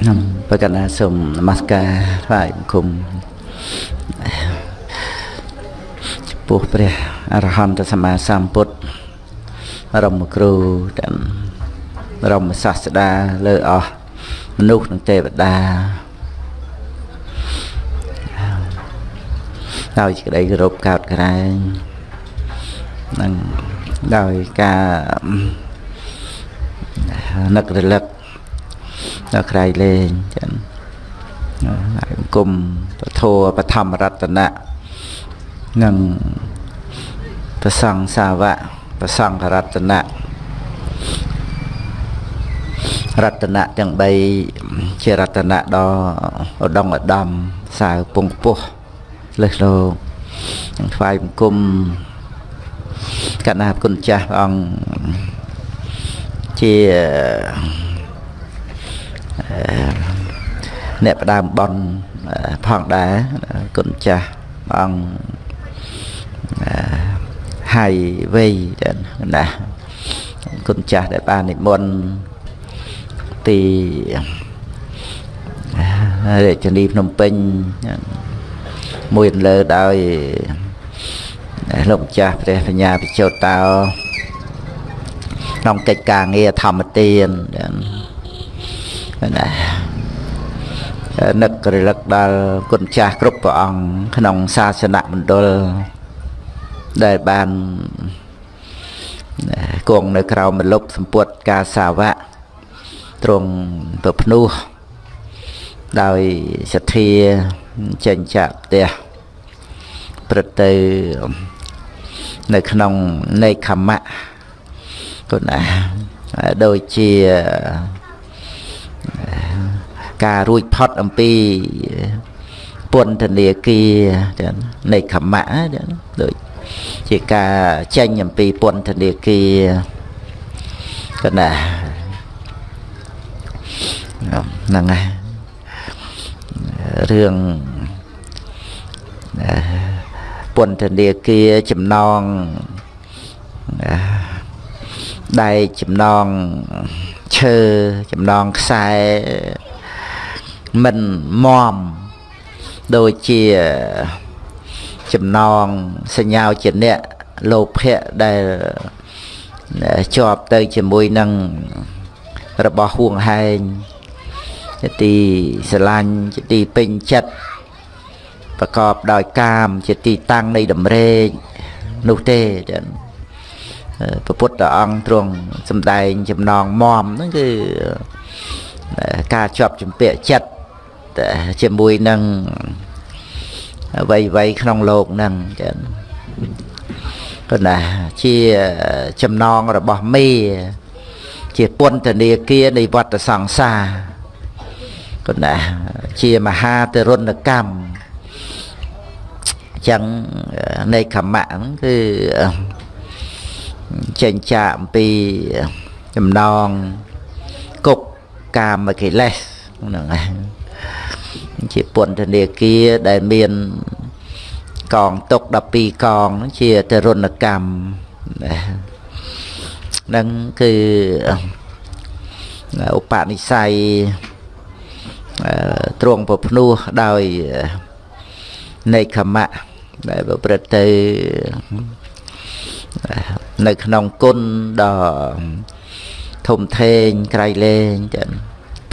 ខ្ញុំប្រកាសណាសូមនមស្ការថ្វាយបង្គំចំពោះព្រះអរហន្តសម្មាសម្ពុទ្ធរមគ្រូទាំងរមសាស្តាលើអស់មនុស្សនិងទេវតាដោយក្តីគោរពកោតក្រែងនិងដោយការនឹករលឹក ដល់ក្រៃលែងចឹងហើយអង្គមពធបឋមរតនៈនិងប្រសង្ឃសាវកប្រសង្ឃរតនៈរតនៈទាំង3ជារតនៈដ៏ឧត្តមឧត្តមសាវពងពោះលើសលោកនឹងថ្វាយបង្គំកណ្ណាគុណចាស់ព្រះអង្គជា អ្នកផ្ដើមបនផងដែរគុណចាស់ព្រះអង្គហើយវ័យណាគុណចាស់ដែលបាននិមន្តទីរាជធានីភ្នំពេញមួយលើដោយលោកម្ចាស់ព្រះបញ្ញាពិជោតតោក្នុងកិច្ចការងារធម្មទាន ណានឹករលឹកដល់គុណចាស់គ្រប់ព្រះអង្គក្នុងសាសនមណ្ឌលដែលបានគង់នៅក្រៅមលុបសម្ពុតការសាវៈទ្រង់ប្រភ្នោះដោយសទ្ធាចេញចាក់ផ្ទះព្រឹត្តទៅនៅក្នុងនៃខមៈគុណណាដូចជា ការរួចផុតអំពីពន្ធនាគារចឹងនៃខមៈចឹងដូចជាការចេញអំពីពន្ធនាគារកណាហ្នឹងហើយរឿងពន្ធនាគារចំណងដែកចំណងឈើចំណងខ្សែ មិនមមដូចជាចំណងសញ្ញាជាអ្នកលោភៈដែលជាប់ទៅជាមួយនឹងរបស់ហួងហែងជាទីស្រឡាញ់ជាទីពេញចិត្តប្រកបដោយកាម ជាទីតាំងនៃតម្រេកនោះទេចឹងព្រះពុទ្ធអង្គទ្រង់សំដែងចំណងមមហ្នឹងគឺការជាប់ជំពាក់ចិត្ត ជាមួយនឹងអ្វីអ្វីក្នុងโลกហ្នឹងចឹងក៏ណាជាចំណងរបស់មេជាពន្ធនាគារនៃវត្តសង្សារក៏ណាជាមហាទរណកម្មចឹងនៃខមៈហ្នឹងគឺចេញចាកអំពីចំណងគុកកាមកិលេសហ្នឹងឯង ជាពន្ធនាគារដែលមានកងទុក12កងជាទរណកម្មហ្នឹងគឺឧបនិស្ស័យទ្រង់ប្រភ្នោះដោយនៃខមៈដែលប្រព្រឹត្តទៅនៅក្នុងគុណដ៏ធំធេងក្រៃលែងចឹង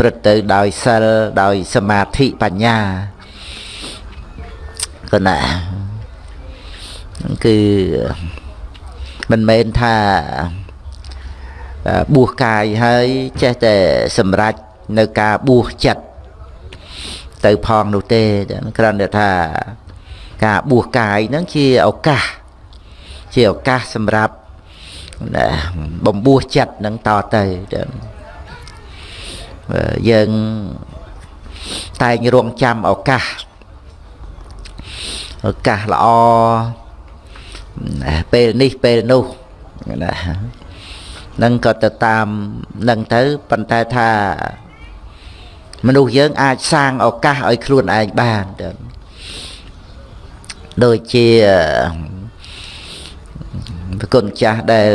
ព្រឹត្តទៅដោយសិលដោយសមាធិបញ្ញាគណៈគឺមិនមែនថាបួសកាយហើយចេះតែសម្រេចនៅការបួសចិត្តទៅផងនោះទេគ្រាន់តែថាការបួសកាយហ្នឹងជាឱកាសជាឱកាសសម្រាប់បំពោះចិត្តនឹងតទៅ យើងតែងរងចាំឱកាសឱកាសល្អពេលនេះពេលនោះណានឹងក៏ទៅតាមនឹងទៅប៉ុន្តែថាមនុស្សយើងអាចសាងឱកាសឲ្យខ្លួនឯងបានដូចជាប្រគុណចាស់ដែល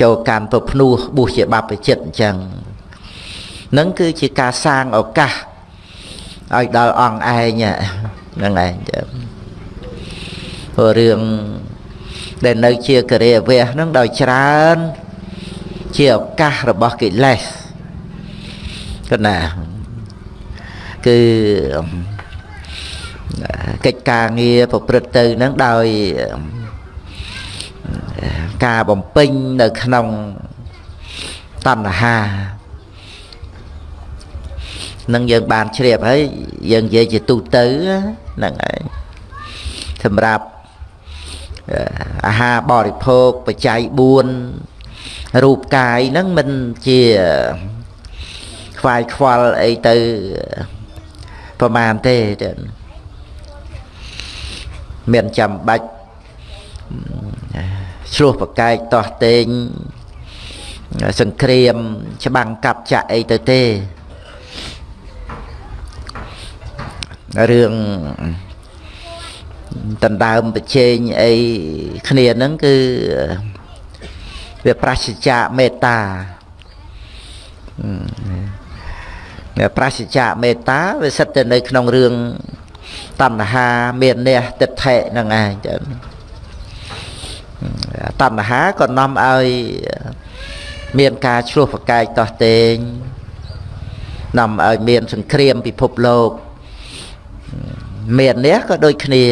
ចូលកាន់ប្រភ្នោះបុះជាបព្វជិតអញ្ចឹង នឹងគឺជាការសាងឱកាសឲ្យដល់អង្គឯងហ្នឹងឯងព្រោះរឿងដែលនៅជាករិយវៈហ្នឹងដោយច្រើនជាឱកាសរបស់កិលេសគណាគឺកិច្ចការងារប្រព្រឹត្តទៅនឹងដោយការបំពេញនៅក្នុងតណ្ហា នឹងយើងបានជ្រាបហើយយើងនិយាយជាទូទៅហ្នឹងហើយសម្រាប់អាហារបរិភោគបច្ច័យ4រូបកាយហ្នឹងមិនជាខ្វាយខ្វល់អីទៅប្រមាណទេមានចាំបាច់ឆ្លោះប្រកែកតោះតេងសង្គ្រាម ច្បាំងកាប់ចាក់អីទៅទេ រឿងដណ្ដើមប្រជែងអីគ្នាហ្នឹងគឺវាប្រសិជ្ជៈមេត្តាវាប្រសិជ្ជៈមេត្តាវាសិតទៅនៅក្នុងរឿងតណ្ហាមានអ្នកទិដ្ឋិហ្នឹងឯងចឹងតណ្ហាក៏នាំឲ្យមានការឆ្លោះប្រកែកតោះតេងនាំឲ្យមានសង្គ្រាមពិភពលោក មាននេះក៏ដូចគ្នា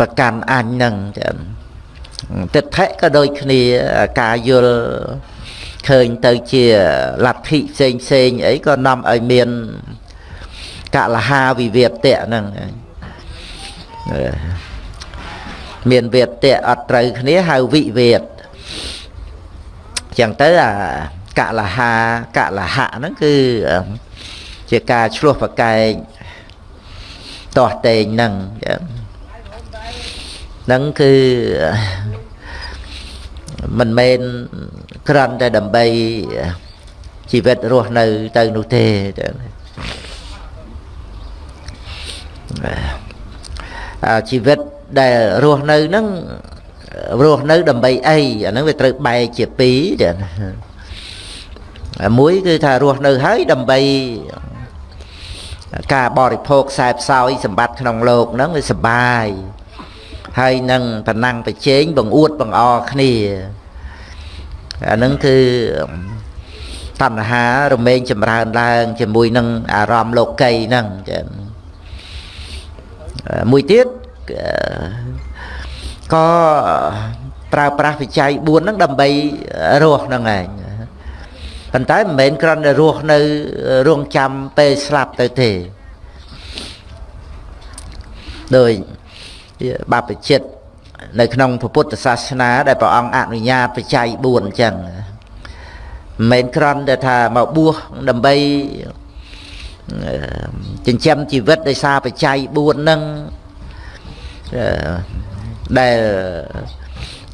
ប្រកាន់អញនឹងចឹងទិដ្ឋិក៏ដូចគ្នាការយល់ឃើញទៅជាលទ្ធិផ្សេងផ្សេងអីក៏នាំឲ្យមានកលហាវិវាទៈហ្នឹងមានវេទៈអត់ត្រូវគ្នាហៅវិវេទចឹងទៅអាកលហាកលហៈហ្នឹងគឺ ជាការឆ្លោះប្រកែកតោះតេងហ្នឹងហ្នឹងគឺមិនមែនក្រាន់តែដើម្បីជីវិតរស់នៅទៅនោះទេជីវិតដែលរស់នៅហ្នឹងរស់នៅដើម្បីអីអាហ្នឹងវាត្រូវបែកជាពីរទៀតមួយគឺថារស់នៅហើយដើម្បី ការបរិភោគខ្សែផ្សោយសម្បត្តិក្នុងលោកហ្នឹងវាសបាយហើយនឹងតំណាំងប្រជែងបង្អួតបង្អគ្នាអានឹងគឺតណ្ហារមែងចម្រើនឡើងជាមួយនឹងអារម្មណ៍លោកីហ្នឹងចាមួយទៀតក៏ប្រើប្រាស់វិច័យ4ហ្នឹងដើម្បីរស់ហ្នឹងឯង ប៉ុន្តែមិនមែនគ្រាន់តែរស់នៅរងចាំពេលស្លាប់ទៅទេដោយបព្វជិតនៅក្នុងពុទ្ធសាសនាដែលព្រះអង្គអនុញ្ញាតបច្ច័យ4អញ្ចឹងមិនមែនគ្រាន់តែថាមកបួសដើម្បីចិញ្ចឹមជីវិតដោយសារបច្ច័យ4ហ្នឹងដែល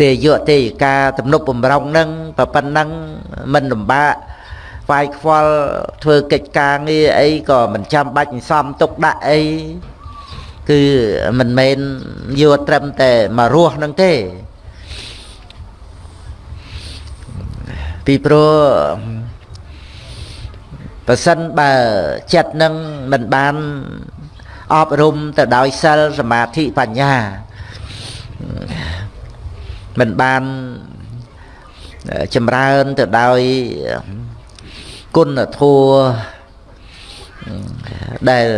ទេយកទេយកាទំនប់បំរុងហ្នឹងប៉ុណ្ណឹងមិនលំបាក វាយខ្វល់ធ្វើកិច្ចការងារអីក៏មិនចាំបាច់សំទុកដាក់អីគឺមិនមែនយកត្រឹមតែមករស់នឹងទេពីព្រោះប្រសិនបើចិត្តនឹងមិនបានអប់រំទៅដោយសិលសមាធិបញ្ញាមិនបានចម្រើនទៅដោយ គុណធម៌ដែល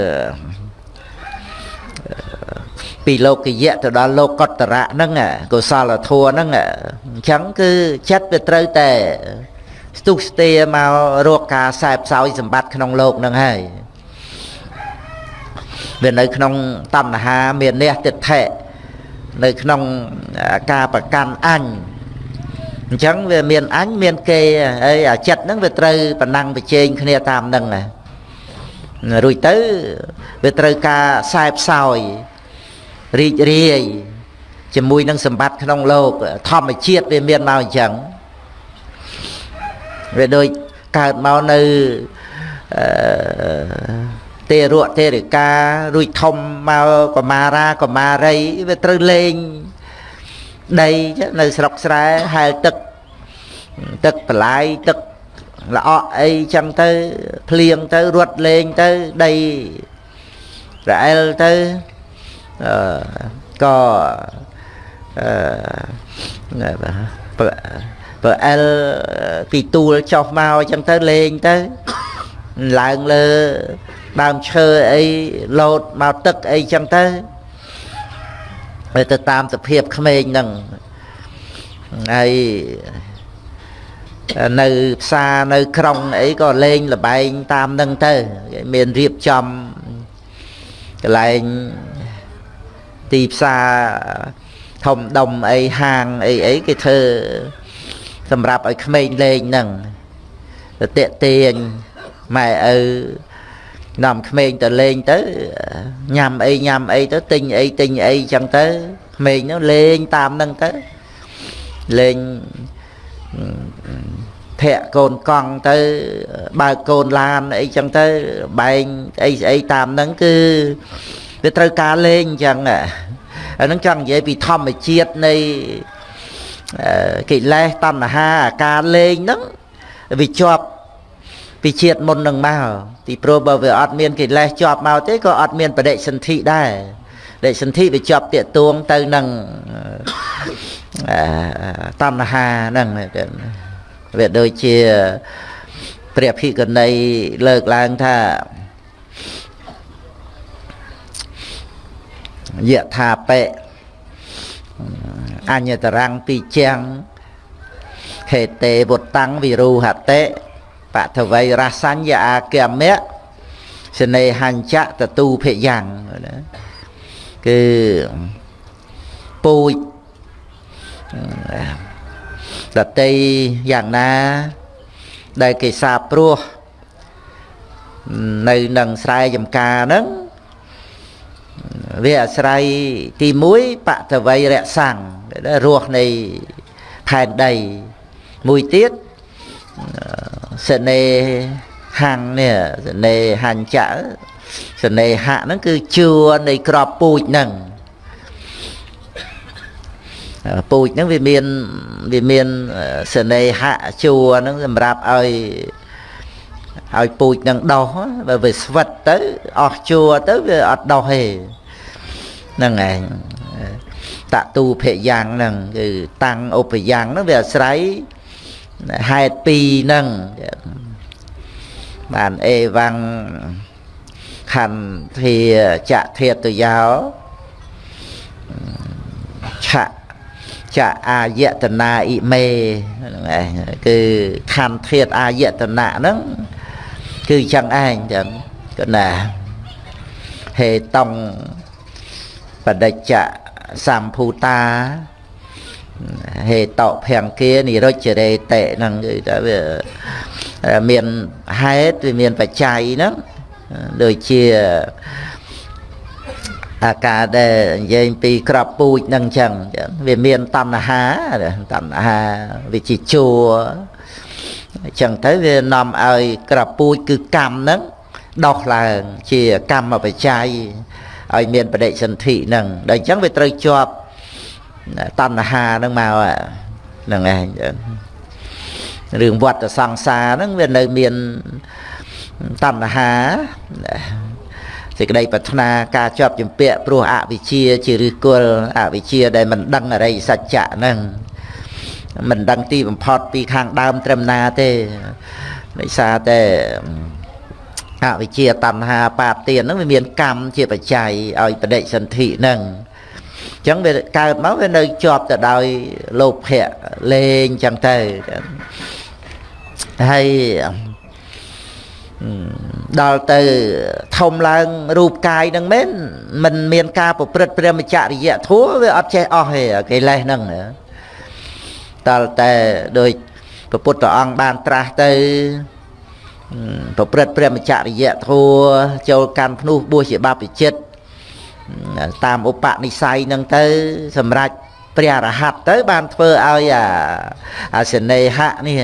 ពីលោកយៈទៅដល់លោកកតរៈហ្នឹងកុសលធម៌ហ្នឹងអញ្ចឹងគឺចិត្តវាត្រូវតែស្ទុះស្ទាមករកការសែបសោយសម្បត្តិក្នុងលោកហ្នឹងហើយវានៅក្នុងតណ្ហាមាននេះទិដ្ឋិនៅក្នុងការប្រកាន់អញ អញ្ចឹងវាមានអញមានគេហើយអាចិត្តហ្នឹងវាត្រូវប្រណាំងប្រជែងគ្នាតាមហ្នឹងរួចទៅវាត្រូវការខ្សែផ្សោយរីករាយជាមួយនឹងសម្បត្តិក្នុងលោកធម្មជាតិវាមានមកអញ្ចឹងវាដូចកើតមកនៅអឺទេរៈទេរិការួចធំមកកមារាកមារីវាត្រូវលេងដីនៅស្រុកស្រែហែលទឹក ទឹកបលាយទឹកល្អក់អីចឹងទៅភ្លៀងទៅរត់លេងទៅដីរអិលទៅអឺក៏អឺបើបើអិលពីទូលចុះមកចឹងទៅលេងទៅឡើងលើដើមឈើអីលោតមកទឹកអីចឹងទៅទៅតាមសភាពក្មេងហ្នឹងហើយ នៅផ្សារនៅក្រុងអីក៏លេងលបែងតាមនឹងទៅមានរៀបចំកន្លែងទីផ្សារធំដុំអីហាងអីអីគេធ្វើសម្រាប់ឲ្យក្មេងលេងហ្នឹងទៅតាក់ទាញម៉ែឪនាំក្មេងទៅលេងទៅញ៉ាំអីញ៉ាំអីទៅទិញអីទិញអីចឹងទៅក្មេងនោះលេងតាមហ្នឹងទៅលេង ធាក់កូនកង់ទៅបើកកូនឡានអីចឹងទៅបែងអីស្អីតាមហ្នឹងគឺវាត្រូវការលេងចឹងអាហ្នឹងចង់និយាយពីធម្មជាតិនៃកិលេសតណ្ហាការលេងហ្នឹងវាជាប់ពីជាតិមុននឹងមកទីព្រោះបើវាអត់មានកិលេសជាប់មកទេក៏អត់មានបដិសន្ធិដែរ បដិសន្ធិវាជាប់តាកទួងទៅនឹងតណ្ហាហ្នឹងវាដូចជាព្រះភិក្ខុនីលើកឡើងថាយថាបិអញ្ញតរੰពីជាងខេតេវុត្តੰវិរូហតិបថវៃរសញ្ញអាគមៈសនេហញ្ចៈតទូភយ៉ាងណា គឺពូជដតីយ៉ាងណា ដែលគេសាព្រោះនៅនឹងស្រែចំការហ្នឹងវាអាស្រ័យទី1បតវ័យរសាំងរស់នៃផែនដីមួយទៀតសនេហាំងនេះសនេហាញ្ចៈ សនេហៈហ្នឹងគឺជួរនៃក្របពូជហ្នឹងពូជហ្នឹងវាមានវាមានសនេហៈជួរហ្នឹងសម្រាប់ឲ្យឲ្យពូជនឹងដោះបើវាស្វិតទៅអស់ជួរទៅវាអត់ដោះទេហ្នឹងឯងតទូភយ៉ាងហ្នឹងគឺតាំងឧបយ៉ាងហ្នឹងវាអាស្រ័យហេតុពីរហ្នឹងបានអេវង ខន្ធាចធាតយោឆៈចអាយតនាអ៊ីមេហ្នឹងឯងគឺខន្ធាតអាយតនៈហ្នឹងគឺចឹងឯងចឹងក៏ណាហេតងបដិច្ចសម្ភូតាហេតភង្គានិរុចរេតិហ្នឹងគឺថាវាមានហេតុវាមានបច្ច័យហ្នឹង ដូចជាអាការដែលនិយាយពីក្របពូជហ្នឹងអញ្ចឹងវាមានតណ្ហាតណ្ហាវាជាជួរអញ្ចឹងទៅវានាំឲ្យក្របពូជគឺកម្មហ្នឹងដោះឡើងជាកម្មបច្ច័យឲ្យមានបដិសន្ធិហ្នឹងដល់អញ្ចឹងវាត្រូវជាប់តណ្ហាហ្នឹងមកហ្នឹងឯងរឿងវត្តសង្សារហ្នឹងវានៅមាន តណ្ហាសេចក្តីប្រាថ្នាការជាប់ចម្ពាក់ព្រោះអវិជ្ជាជាឫសគល់អវិជ្ជាដែលមិនដឹងអរិយសច្ចៈហ្នឹងមិនដឹងទីបំផុតពីខាងដើមត្រឹមណាទេដោយសារតែអវិជ្ជាតណ្ហាបាបទានហ្នឹងវាមានកម្មជាបច្ច័យឲ្យបដិសន្ធិហ្នឹងអញ្ចឹងវាកើតមកវានៅជាប់ទៅដោយលោភៈលេងអញ្ចឹងទៅហើយ ដល់ទៅធំឡើងរូបកាយនឹងមែនមិនមានការប្រព្រឹត្តព្រមចរិយធัวវាអត់ចេះអស់ទេកិលេសហ្នឹងដល់តែដោយព្រះពុទ្ធអង្គបានត្រាស់ទៅប្រព្រឹត្តព្រមចរិយធัวចូលកាន់ភ្នោះបួសជាបព្វជិតតាមឧបនិស្ស័យនឹងទៅ សម្រាប់ព្រះរហ័តទៅបានធ្វើឲ្យអាអាសនេហៈនេះ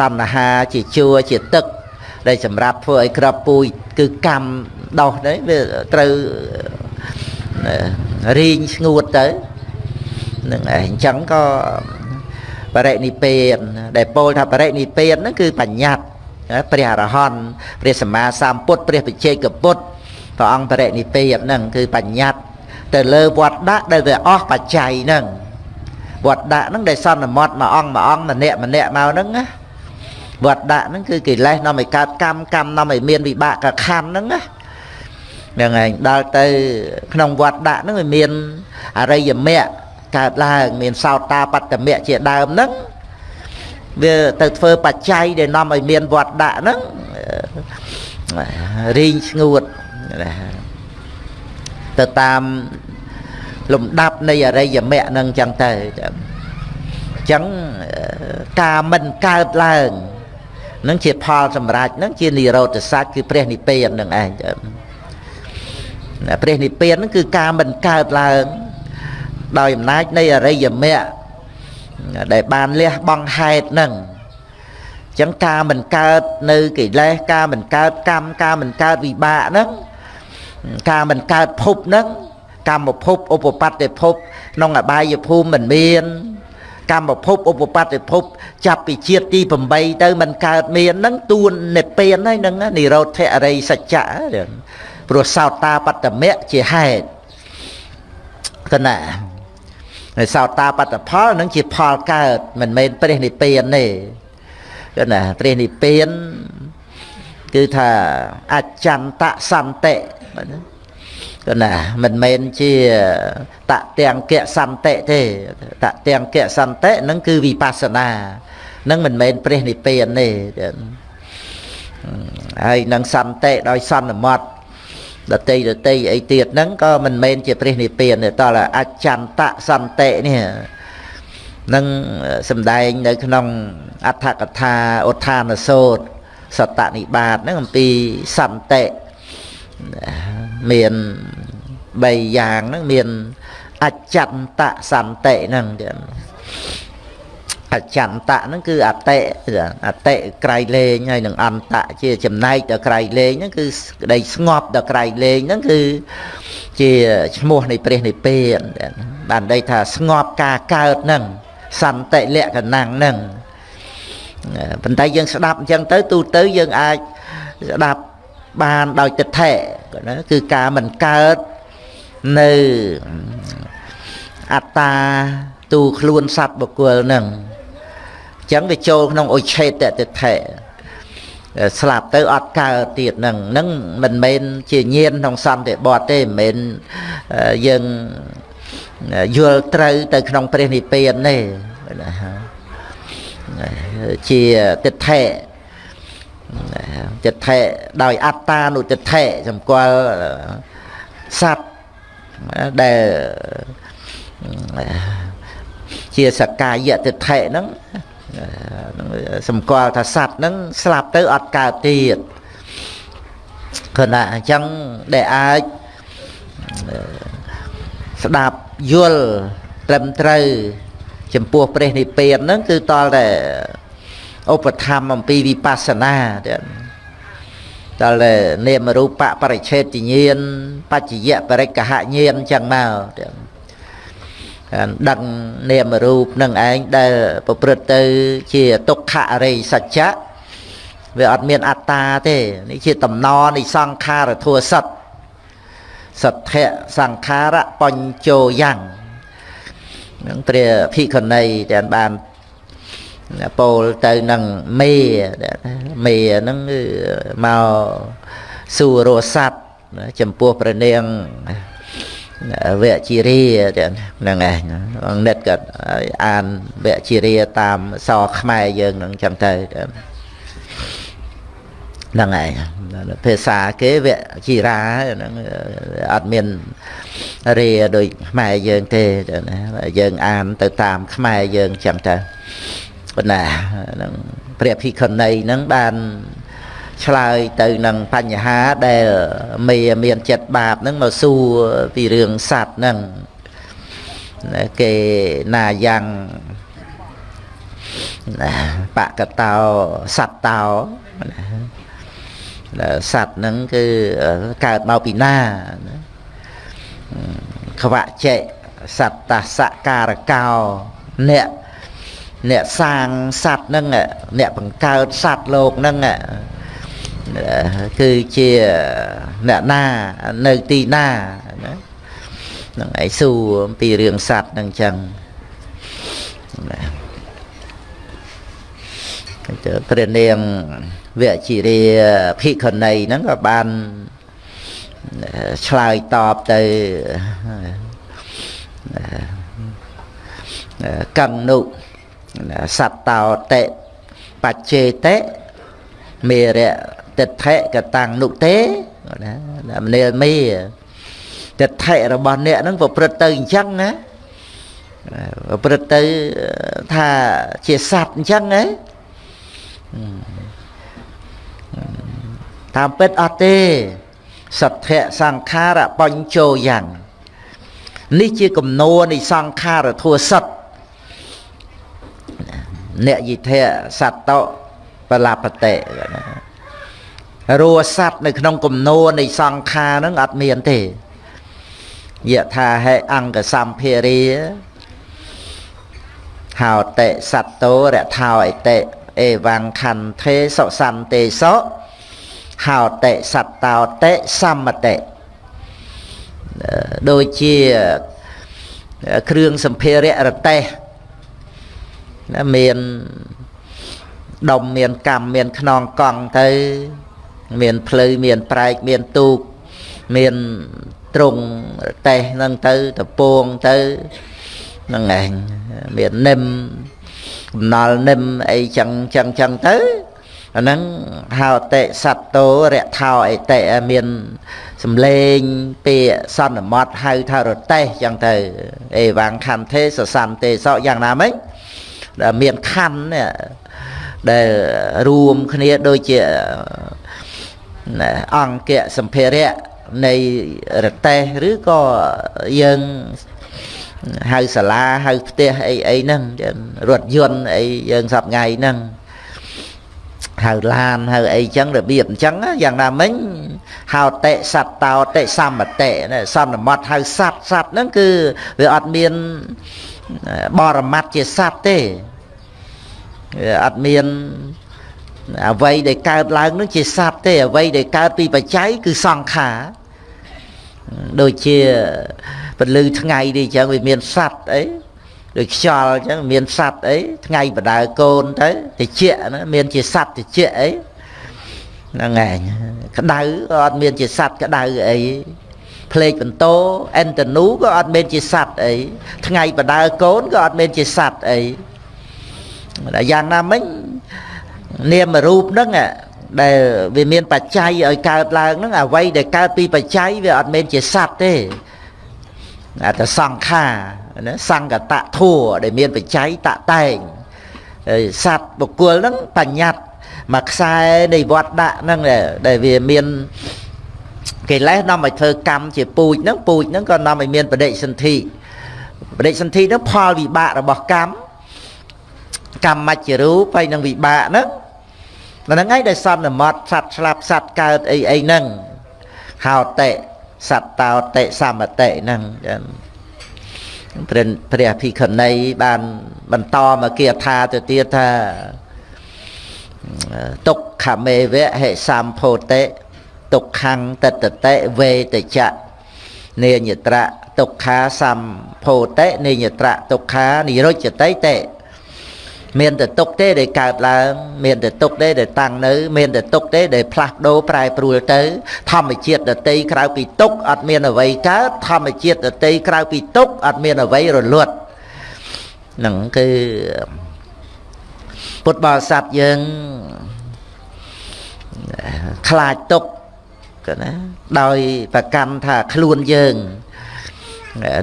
តណ្ហាជាជួរជាទឹក ដែលសម្រាប់ធ្វើឲ្យក្របពូជគឺកម្មដោះ đấy វាត្រូវរីងស្ងួតទៅនឹងអញ្ចឹងក៏បរិនិព្វានដែលពោលថាបរិនិព្វានហ្នឹងគឺបញ្ញត្តិព្រះអរហន្តព្រះសម្មាសម្ពុទ្ធព្រះបច្ចេកពុទ្ធព្រះអង្គបរិនិព្វានហ្នឹងគឺបញ្ញត្តិទៅលើវត្តដាក់ដែលវាអស់បច្ច័យហ្នឹង វត្តដាក់ហ្នឹងដែលសន្មត់មួយអង្គមួយអង្គម្នាក់ម្នាក់មកហ្នឹងណាវត្តដាក់ហ្នឹងគឺកិលេសនាំឲ្យកើតកម្មកម្មនាំឲ្យមានវិបាកកខណ្ឌហ្នឹងណាហ្នឹងឯងដល់ទៅក្នុងវត្តដាក់ហ្នឹងវាមានអរិយមគ្គកើតឡើងមានសោតាបត្តមៈជាដើមហ្នឹងវាទៅធ្វើបច្ច័យដែលនាំឲ្យមានវត្តដាក់ហ្នឹងរីងស្ងួតទៅតាម លំដាប់នៃអរិយមគ្គហ្នឹងចឹងទៅអញ្ចឹងការមិនកើតឡើងនឹងជាផលសម្រាប់នឹងជានិរោធសច្ចគឺព្រះនិព្វាននឹងឯងព្រះនិព្វាននឹងគឺការមិនកើតឡើងដោយអំណាចនៃអរិយមគ្គដែលបានលះបង់ហេតុនឹងអញ្ចឹងការមិនកើតនៅកិលេសការមិនកើតកម្មការមិនកើតវិបាកហ្នឹងការមិនកើតភពហ្នឹង កម្មភពឧបបត្តិភពក្នុងអបាយភូមិមិនមានកម្មភពឧបបត្តិភព ចាប់ពីជាតិទី8ទៅมันកើតមានហ្នឹងទួននិព្វានហើយហ្នឹងនិរោធអរិយសច្ចៈព្រោះសោតាបត្តមៈជាហេតុកណាហើយសោតាបត្តផលនឹងជាផលកើតមិនមែនព្រះនិព្វានទេគឺណាព្រះនិព្វានគឺថាអចន្តសន្តិ គឺណាមិនមែនជាតទាំងកសន្តិទេតទាំងកសន្តិនឹងគឺវិបស្សនានឹងមិនមែនព្រះនិព្វានទេហើយនឹងសន្តិដោយសន្មត់ដតីដតីអីទៀតហ្នឹងក៏មិនមែនជាព្រះនិព្វានទេតើអចន្តសន្តិនេះនឹងសំដែងនៅក្នុងអដ្ឋកថាឧទ្ធានសោតសតនិបាតហ្នឹងអំពីសន្តិមាន 3យ៉ាងហ្នឹងមានអចន្តសន្តិហ្នឹងទៀតអចន្តៈហ្នឹងគឺអតិអតិក្រៃលែងហើយនឹងអន្តៈជាចំណែកដល់ក្រៃលែងហ្នឹងគឺក្តីស្ងប់ដល់ក្រៃលែងហ្នឹងគឺជាឈ្មោះនៃព្រះនិព្វានបានន័យថាស្ងប់ការកើតហ្នឹងសន្តិលក្ខណៈហ្នឹងប៉ុន្តែយើងស្ដាប់អញ្ចឹងទៅទូទៅយើងអាចស្ដាប់បានដោយទិដ្ឋិណាគឺការមិនកើត នៅអត្តាទូខ្លួនសត្វបុគ្គលហ្នឹងចឹងវាចូលក្នុងអុឆេតតិថេស្លាប់ទៅអត់កើតទៀតហ្នឹងហ្នឹងមិនមែនជាញៀនក្នុងសន្តិបត្តិទេមិនមែនយើងយល់ត្រូវទៅក្នុងព្រះនិព្វានទេជាទិដ្ឋិទិដ្ឋិដោយអត្តានុទិដ្ឋិសម្គាល់សត្វ ដែលជាសកាយទិដ្ឋិហ្នឹងសម្គាល់ថាសត្វហ្នឹងស្លាប់ទៅអត់កើតទៀតគណៈអញ្ចឹងដែលអាចស្ដាប់យល់ត្រឹមត្រូវ ចំពោះព្រះនិព្វានហ្នឹងគឺតលតែឧបធម្មអំពីវិបស្សនាទៀត តលតែនាមរូបបរិឆេទញាណបច្ចយៈបរិកហញាណអញ្ចឹងមកទៀតដឹងនាមរូបនឹងឯងដែលប្រព្រឹត្តទៅជាទុក្ខអរិយសច្ចៈវាអត់មានអត្តាទេនេះជាតំណនៃសង្ខារធัวសត្វសទ្ធៈសង្ខារៈបញ្ចោយ៉ាងនឹងព្រះភិក្ខុនីដែលបាន ពោលទៅនឹងមេមេហ្នឹងគឺមកសួររស័ព្ទចំពោះព្រះនាងវជារាហ្នឹងឯងអង្គនិតក៏អានវជារាតាមសខ្មែរយើងហ្នឹងចឹងទៅហ្នឹងឯងភាសាគេវជារាហ្នឹងអត់មានរាដូចខ្មែរយើងទេណាយើងអានទៅតាមខ្មែរយើងចឹងទៅ ប៉ុន្តែហ្នឹងព្រះភិក្ខុនីហ្នឹងបានឆ្លើយទៅនឹងបញ្ហាដែលមេមានចិត្តបាបហ្នឹងមកសួរពីរឿងសัตว์ហ្នឹងគេណាយ៉ាងបកតោសត្វតោសត្វហ្នឹងគឺកើតមកពីណាខ្វៈចេសត្តសការកោអ្នក អ្នកសាងសัตว์ហ្នឹងអ្នកបង្កើតសัตว์លោកហ្នឹងគឺជាអ្នកណានៅទីណាណាហ្នឹងឯងសួរអំពីរឿងសัตว์ហ្នឹងចឹងណាទៅព្រះនាងវជារាភិក្ខុនីហ្នឹងក៏បានឆ្លើយតបទៅកੰនុ សត្តោតិបច្ចេតិមេរៈតិដ្ឋិកតាំងនុទេណាមនាលមីតិដ្ឋិរបស់អ្នកហ្នឹងប្រព្រឹត្តទៅអញ្ចឹងណាប្រព្រឹត្តទៅថាជាសត្វអញ្ចឹងហ៎តាមពិតអត់ទេសទ្ធៈសង្ខារបញ្ចោយ៉ាងនេះជាគំនោនៃសង្ខារធัวសត្វ អ្នកយិធៈសត្តោបលបតិរੂសត្វនៅក្នុងគំនោនៃសង្ខារហ្នឹងអត់មានទេយថាហេអង្គសម្ភារាហោតិសត្តោរថោអតិអេវង្ខន្ថេសុសន្ទេសោហោតិសត្តោតិសមតិដូចជាគ្រឿងសម្ភារៈរតេះ ណាមានដុំមានកម្មមានខ្នងកង់ទៅ មានភ្លៅមានប្រែកមានទូកមានទ្រុងតេះហ្នឹងទៅតពួងទៅហ្នឹងឯងមាននឹមកំណល់នឹមអីចឹងចឹងចឹងទៅអាហ្នឹងហៅតិសត្តោរថោអតិមានសំលេងពាក្យសន្មត់ហៅថារតេះចឹងទៅអេវ៉ាំងខន្ទេសសន្ទេសោយ៉ាងណាមិញ ដែលមានខណ្ឌនេះដែលរួមគ្នាដូចជាអង្គៈសម្ភារៈនៃរតេះឬក៏យើងហៅសាលាហៅផ្ទះអីអីហ្នឹងរថយន្តអីយើងសប្ងៃហ្នឹងហៅឡានហៅអីចឹងរបៀបអញ្ចឹងយ៉ាងណាមិញហៅតិសត្តោតិសម្បតិសន្មត់ហៅសត្វសត្វហ្នឹងគឺវាអត់មាន បរមត្តជាសត្វទេអត់មានអ្វីដែលកើតឡើងនឹងជាសត្វទេអ្វីដែលកើតពីបច្ច័យគឺសង្ខារដូចជាពលឺថ្ងៃនេះអញ្ចឹងវាមានសត្វអីដូចខ្យល់អញ្ចឹងមានសត្វអីថ្ងៃបដើកូនទៅតិចណាមានជាសត្វតិចអីហ្នឹងឯងក្តៅក៏អត់មានជាសត្វក្តៅអី ភ្លេចបន្ទោអិនតនូក៏អត់មានជាសត្វអីថ្ងៃបដើកូនក៏អត់មានជាសត្វអីយ៉ាងណាមិញនាមរូបហ្នឹងដែលវាមានបច្ច័យឲ្យកើតឡើងហ្នឹងអ្វីដែលកើតពីបច្ច័យវាអត់មែនជាសត្វទេអាតសង្ខាណាសង្កតធัวដែលមានបច្ច័យតតែងសត្វបុគ្គលហ្នឹងបញ្ញត្តិមួយខ្សែនៃវត្តដាក់ហ្នឹងដែលវាមាន កិលេសនាំឲ្យធ្វើកម្មជាពូជហ្នឹងពូជហ្នឹងក៏នាំឲ្យមានបដិសន្ធិបដិសន្ធិហ្នឹងផលវិបាករបស់កម្មកម្មមច្ចរូបហើយនឹងវិបាកហ្នឹងហ្នឹងហើយដែលសន្មត់សត្វស្លាប់សត្វកើតអីអីហ្នឹងហោតិសត្វតោតិសមតិហ្នឹងចឹងព្រះព្រះភិក្ខុនីបានបន្តមកគាថាទៅទៀតថាទុក្ខមេវៈហិសម្ភោតិ ទុក្ខੰតតតិវេតចៈនេញត្រៈទុក្ខាសម្ភោតិនេញត្រៈទុក្ខានិរុចតិតិមានតែទុកទេដែលកើតឡើងមានតែទុកទេដែលតាំងនៅ មានតែទុកទេដែលផ្លាស់ប្ដូរប្រែប្រួលទៅ ធម្មជាតិដតីក្រៅពីទុកអត់មានអ្វីកើតធម្មជាតិដតីក្រៅពីទុកអត់មានអ្វីរលត់ហ្នឹងគឺពុទ្ធបរិស័ទយើងខ្លាចទុក ណាដោយប្រកម្មថាខ្លួនយើង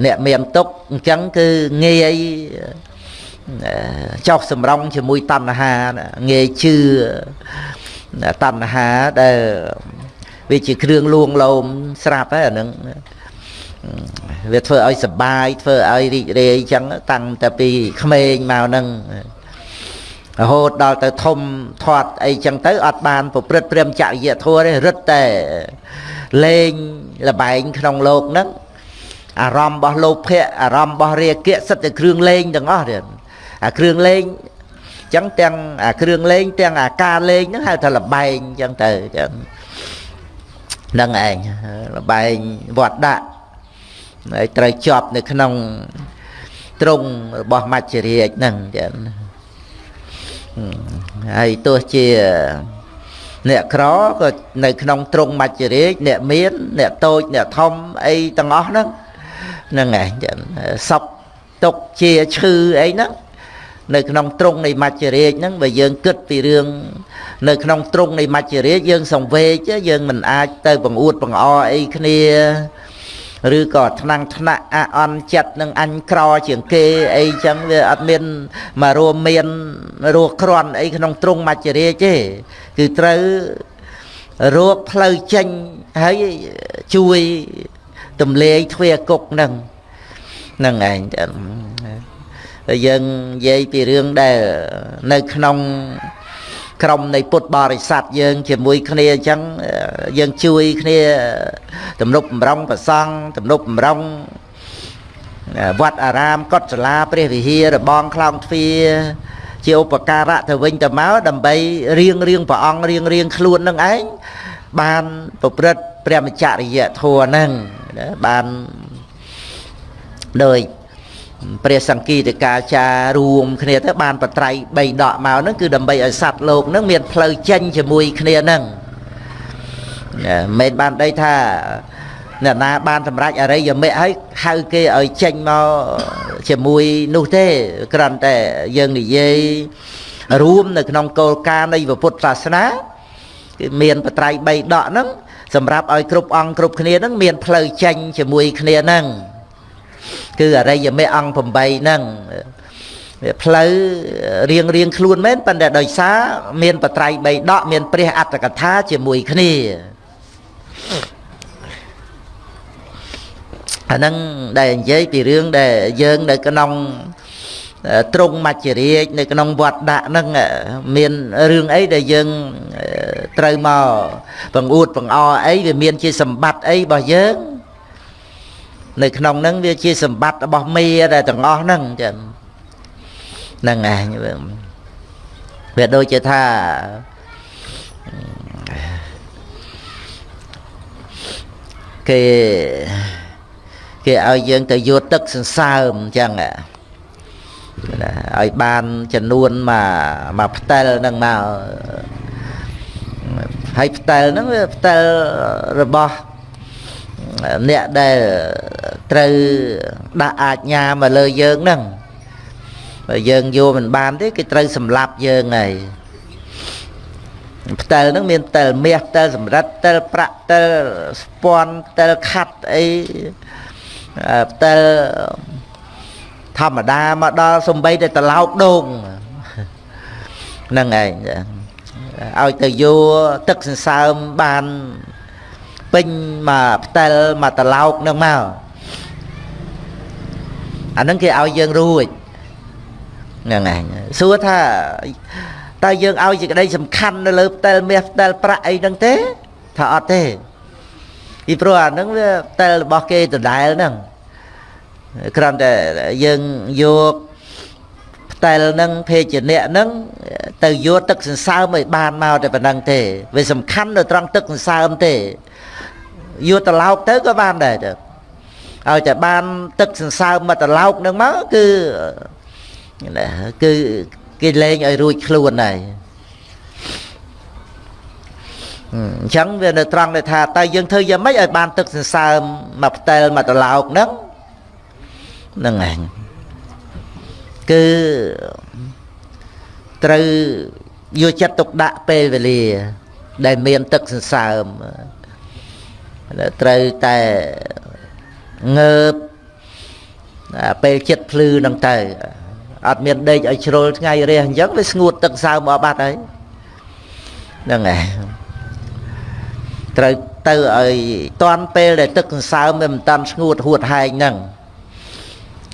អ្នកមានទុកអញ្ចឹងគឺងាយចោះសម្រងជាមួយតណ្ហាងាយជឿតណ្ហាដែលវាជាគ្រឿងលួងលោមស្រាប់ហើយអានឹងវាធ្វើឲ្យសបាយធ្វើឲ្យរីករាយចឹងតាំងតែពីក្មេងមកនឹង រហូតដល់ទៅធំធាត់អីចឹងទៅអត់បានប្រព្រឹត្តព្រមចរិយធម៌ទេរឹតតែលេងលបែងក្នុងលោកហ្នឹងអារម្មណ៍របស់លោភៈអារម្មណ៍របស់រាគៈសិតតែគ្រឿងលេងទាំងអស់ទៀតអាគ្រឿងលេងចឹងទាំងអាគ្រឿងលេងទាំងអាការលេងហ្នឹងហៅថាលបែងចឹងទៅចឹងហ្នឹងឯងលបែងវត្តដាក់ហើយត្រូវជាប់នៅក្នុងទ្រង់របស់មច្ចរាជហ្នឹងចឹង ហើយទោះជាអ្នកក្រក៏នៅក្នុងទ្រង់មច្ចរាជអ្នកមាន អ្នកតូចអ្នកធំអីទាំងអស់ហ្នឹងហ្នឹងឯងសពទុកជាឈឺអីហ្នឹងនៅក្នុងទ្រង់នៃមច្ចរាជហ្នឹងបើយើងគិតពីរឿងនៅក្នុងទ្រង់នៃមច្ចរាជយើងសង្វេគយើងមិនអាចទៅបង្អួតបង្អអីគ្នា ឬក៏ថ្នាំងថ្នាក់អអន់ចិត្តនឹងអញក្រជាងគេអីចឹងវាអត់មានមករួមមានរស់ក្រន់អីក្នុងទ្រង់មច្ចរាជទេគឺត្រូវរកផ្លូវចេញហើយជួយទំលាយទ្វាគុកនឹងនឹងឯងយើងនិយាយពីរឿងដែលនៅក្នុង ក្រុមនៃពុទ្ធបរិស័ទយើង ជាមួយគ្នាអញ្ចឹងយើងជួយគ្នាទំនប់បំរុងប្រសង់ទំនប់បំរុងវត្តអារាមកុដិសាលាព្រះវិហាររបងខ្លោងទ្វារជាឧបការៈទៅវិញទៅមកដើម្បីរៀងរៀងព្រះអង្គរៀងរៀងខ្លួននឹងឯងបានប្រព្រឹត្តព្រះមច្ចរិយធម៌ហ្នឹងបានដោយ ព្រះសង្គីតកាចារួមគ្នាទៅបានបត្រៃ3ដកមកហ្នឹងគឺដើម្បីឲ្យសត្វលោកហ្នឹងមានផ្លូវចេញជាមួយគ្នាហ្នឹងមិនបានដីថាអ្នកណាបានសម្រេចអរិយមគ្គហើយហៅគេឲ្យចេញមកជាមួយនោះទេគ្រាន់តែយើងនិយាយរួមនៅក្នុងគោលការណ៍នៃពុទ្ធសាសនាគឺមានបត្រៃ3ដកហ្នឹងសម្រាប់ឲ្យគ្រប់អង្គគ្រប់គ្នាហ្នឹងមានផ្លូវចេញជាមួយគ្នាហ្នឹង គឺអរិយមេអង្គ8ហ្នឹងផ្លូវរៀងរៀងខ្លួនមែនប៉ុន្តែដោយសារមានបត្រៃ3ដកមានព្រះអត្តកថាជាមួយគ្នាអាហ្នឹងដែលនិយាយពីរឿងដែលយើងនៅក្នុងត្រង់មច្ចរាជនៅក្នុងវត្តដាក់ហ្នឹងមានរឿងអីដែលយើងត្រូវមកបង្អួតបង្អអីវាមានជាសម្បត្តិអីរបស់យើង នៅក្នុងហ្នឹងវាជាសម្បត្តិរបស់មេដែលទាំងអស់ហ្នឹងចឹងហ្នឹងឯងវាដូចជាថាគេគេឲ្យយើងទៅយកទឹកសន្សើមអញ្ចឹងឲ្យបានចំនួនមកមកផ្ទែលហ្នឹងមកហើយផ្ទែលហ្នឹងវាផ្ទែលរបស់ អ្នកដែលត្រូវដាក់អាជ្ញាមកលើយើងហ្នឹងបើយើងយកមិនបានទេគេត្រូវសម្លាប់យើងហើយផ្ទែលហ្នឹងមានផ្ទែលមាសផ្ទែលសម្រិតផ្ទែលប្រាក់ផ្ទែលស្ពាន់ផ្ទែលខាត់អីផ្ទែលធម្មតាមកដល់សំបីតែត្រឡោកដូងហ្នឹងឯងឲ្យទៅយកទឹកសន្សើមបាន ពេញមកផ្ទែលមកត្រឡោកនឹងមកអាហ្នឹងគេឲ្យយើងរួចហ្នឹងឯងសួរថាតើយើងឲ្យជាក្តីសំខាន់នៅលើផ្ទែលមាសផ្ទែលប្រាក់អីហ្នឹងទេថាអត់ទេពីព្រោះអាហ្នឹងវាផ្ទែលរបស់គេដដែលហ្នឹងគ្រាន់តែយើងយកផ្ទែលហ្នឹងភេជ្ជៈហ្នឹងទៅយកទឹកសន្សើមឲ្យបានមកតែប៉ុណ្្នឹងទេវាសំខាន់នៅត្រង់ទឹកសន្សើមទេ យកត្រឡោកទៅក៏បានដែរទៅឲ្យតែបានទឹកសន្សើមមកត្រឡោកនឹងមកគឺគឺគេលេងឲ្យរួចខ្លួនហើយអញ្ចឹងវានៅត្រង់ដែលថាតើយើងធ្វើយ៉ាងម៉េចឲ្យបានទឹកសន្សើមមកផ្ទែលមកត្រឡោកហ្នឹងហ្នឹងឯងគឺត្រូវយកចិត្តទុកដាក់ពេលវេលា ដែលមានទឹកសន្សើម ត្រូវតែងើបពេលចិត្តភ្លឺហ្នឹងទៅអត់មានដេកឲ្យជ្រុលថ្ងៃរះអញ្ចឹងវាស្ងួតទឹកសើមអស់បាត់ហើយហ្នឹងហើយត្រូវទៅឲ្យតាន់ពេលដែលទឹកសន្សើមវាមិនតាន់ស្ងួតហួតហែងហ្នឹង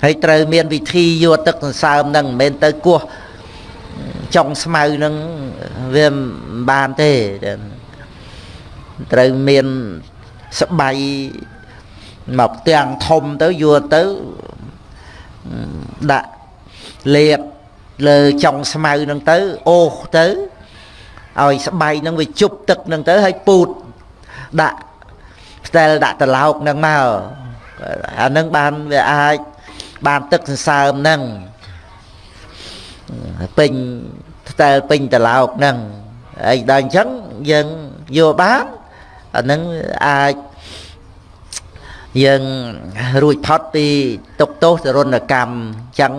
ហើយត្រូវមានវិធីយកទឹកសន្សើមហ្នឹងមិនមែនទៅគោះចុងស្មៅហ្នឹងវាមិនបានទេត្រូវមាន ស្បៃមកទាំងធំទៅយកទៅដាក់លេបលើចុងស្មៅហ្នឹងទៅអូសទៅឲ្យស្បែកហ្នឹងវាជប់ទឹកហ្នឹងទៅហើយពូតដាក់ផ្ទែលដាក់ត្រឡោកហ្នឹងមកអាហ្នឹងបានវាអាចបានទឹកសន្សើមហ្នឹងពេញផ្ទែលពេញត្រឡោកហ្នឹងហើយដល់អញ្ចឹងយើងយកបាន អាហ្នឹងអាចយើងរួចផុតពីទុកទោសទរណកម្មអញ្ចឹង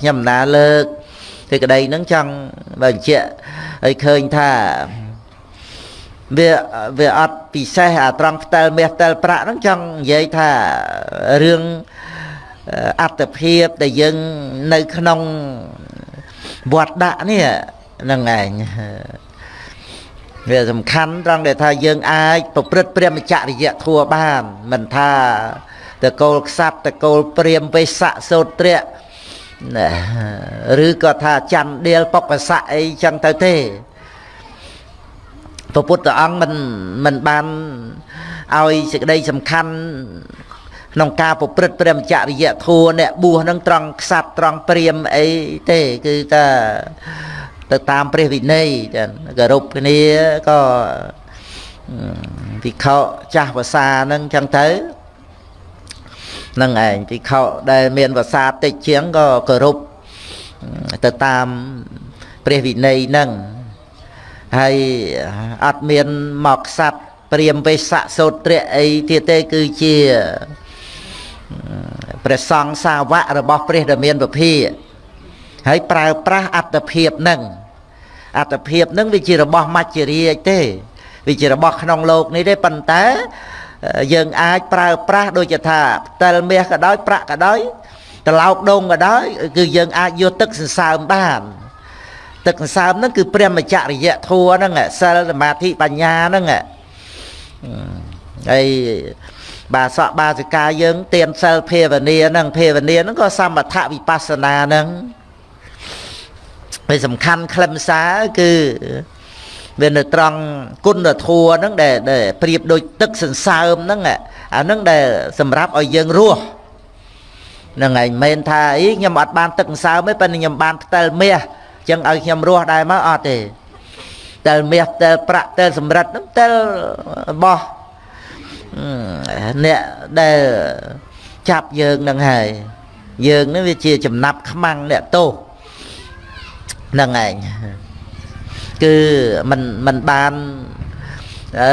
ខ្ញុំណាលើកសេចក្តីហ្នឹងចង់បញ្ជាក់ឲ្យឃើញថាវាវាអត់ពិសេសអាត្រង់ផ្ទែលមាសផ្ទែលប្រាក់ហ្នឹងចង់និយាយថារឿងអត្តភាពដែលយើងនៅក្នុងវត្តដាក់នេះហ្នឹងឯង វាសំខាន់ត្រង់ដែលថាយើងអាចប្រព្រឹត្តព្រមចរិយធัวបាន មិនថាតកូលខ្សាត់តកូលព្រាមវេស័កសោត្រៈណាឬក៏ថាច័ន្ទដៀលបុកស័កអីចឹងទៅទេព្រះពុទ្ធអង្គមិនមិនបានឲ្យសេចក្តីសំខាន់ក្នុងការប្រព្រឹត្តព្រមចរិយធัวអ្នកបួសនឹងត្រង់ខ្សាត់ត្រង់ព្រាមអីទេគឺថា ទៅតាមព្រះវិន័យចាគោរពគ្នាក៏ភិក្ខុចាស់ភាសាហ្នឹងចឹងទៅនឹងឯងភិក្ខុដែលមានភាសាតិចជាងក៏គោរពទៅតាមព្រះវិន័យហ្នឹងហើយអត់មានមកខ្សាត់ព្រាមវេស័កសោត្រៈអីទៀតទេគឺជាព្រះសង្ឃសាវករបស់ព្រះដែលមានពភា ហើយប្រើប្រាស់អត្តភាពនឹងអត្តភាពនឹងវាជារបស់មច្ចរាជទេវាជារបស់ក្នុងលោកនេះទេប៉ុន្តែយើងអាចប្រើប្រាស់ដូចថាផ្តិលមាសក៏ដោយប្រាក់ក៏ដោយត្រឡោកដងក៏ដោយគឺយើងអាចយកទឹកសន្សើមបាន ទឹកសន្សើមហ្នឹងគឺព្រះមច្ចរិយធัวហ្នឹងសិលសមាធិបញ្ញាហ្នឹងហើយបាសកបាសិកាយើងទៀនសិលភាវនាហ្នឹងភាវនាហ្នឹងក៏សមថវិបស្សនាហ្នឹង ពេលសំខាន់ខ្លឹមសារគឺវានៅត្រង់គុណធម៌ហ្នឹងដែលដែលប្រៀបដូចទឹកសន្សើមហ្នឹងអាហ្នឹងដែលសម្រាប់ឲ្យយើងរស់ហ្នឹងឯងមិនថាអីខ្ញុំអត់បានទឹកសន្សើមទេប៉ុន្តែខ្ញុំបានផ្ទែលមាសអញ្ចឹងឲ្យខ្ញុំរស់ដែរមកអត់ទេផ្ទែលមាសផ្ទែលប្រាក់ផ្ទែលសម្រិតហ្នឹងផ្ទែលរបស់អ្នកដែលចាប់យើងនឹងហើយយើងនេះវាជាចំណាប់ខ្មាំងអ្នកទោសហ្នឹងឯងគឺมันมันបាន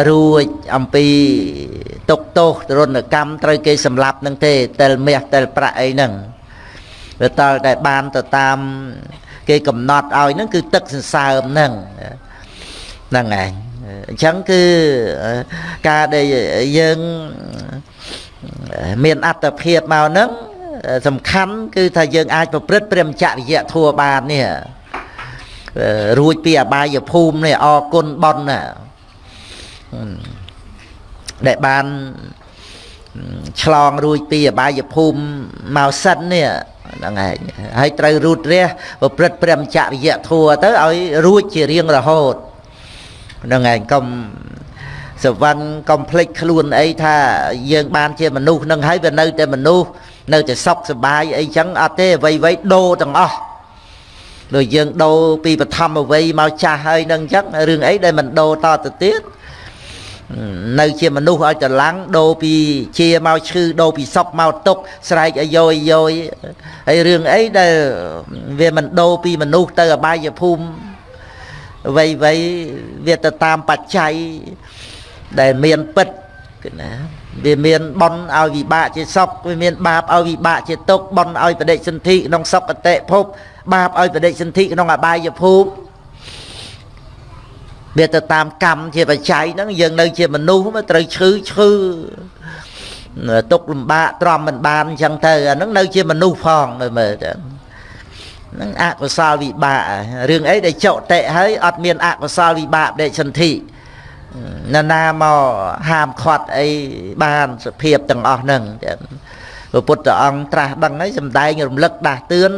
រួចអំពីទុកទោសទរណកម្មត្រូវគេសម្លាប់នឹងទេតែលមាសតែលប្រាក់អីហ្នឹងវាតើតែបានទៅតាមគេកំណត់ឲ្យហ្នឹងគឺទឹកសន្សើមហ្នឹងហ្នឹងឯងអញ្ចឹងគឺការដែលយើងមានអត្តភាពមកហ្នឹងសំខាន់គឺថាយើងអាចប្រព្រឹត្តព្រមចរិយធัวបាននេះ រួចពីអបាយភូមិនេះអរគុណប៉ុនណាដែលបានឆ្លងរួចពីអបាយភូមិមកសិននេះហ្នឹងឯងហើយត្រូវរូតរះប្រព្រឹត្តព្រមចរិយធัวទៅឲ្យរួចជារៀងរហូតហ្នឹងឯងកុំសវណ្ណកុំភ្លេចខ្លួនអីថាយើងបានជាមនុស្សនឹងហើយវានៅតែមនុស្សនៅតែសុខសប្បាយអីចឹងអត់ទេអ្វីអ្វីដូរទាំងអស់ ដូចយើងដូរពីបឋមអវ័យមកចាស់ហើយនឹងអញ្ចឹងរឿងអីដែលមិនដូរតទៅទៀតនៅជាមនុស្សឲ្យតឡាំងដូរពីជាមកឈឺដូរពីសុកមកទុកស្រែកឲ្យយោយយោយហើយរឿងអីដែលវាមិនដូរពីមនុស្សទៅអបាយភូមិវ័យវ័យវាទៅតាមបច្ច័យដែលមានពិតគឺណាវាមានបនឲ្យវិបាកជាសុខវាមានបាបឲ្យវិបាកជាទុក្ខបនឲ្យបដិសន្ធិក្នុងសុគតិភព បាបឲ្យបដិសន្ធិក្នុងអបាយភូមិវាទៅតាមកម្មជាបច្ច័យហ្នឹងយើងនៅជាមនុស្សត្រូវឈឺឈឺទុកលំបាកទ្រាំមិនបានអញ្ចឹងទៅអាហ្នឹងនៅជាមនុស្សផងមើលមើលទៅហ្នឹងអកុសលវិបាករឿងអីដែលចុតិហើយអត់មានអកុសលវិបាកដេកសន្ធិណាណាមកហាមឃាត់អីបានសភាពទាំងអស់ហ្នឹងព្រះពុទ្ធអង្គត្រាស់ដឹងហើយសំដែងរំលឹកដាស់តឿន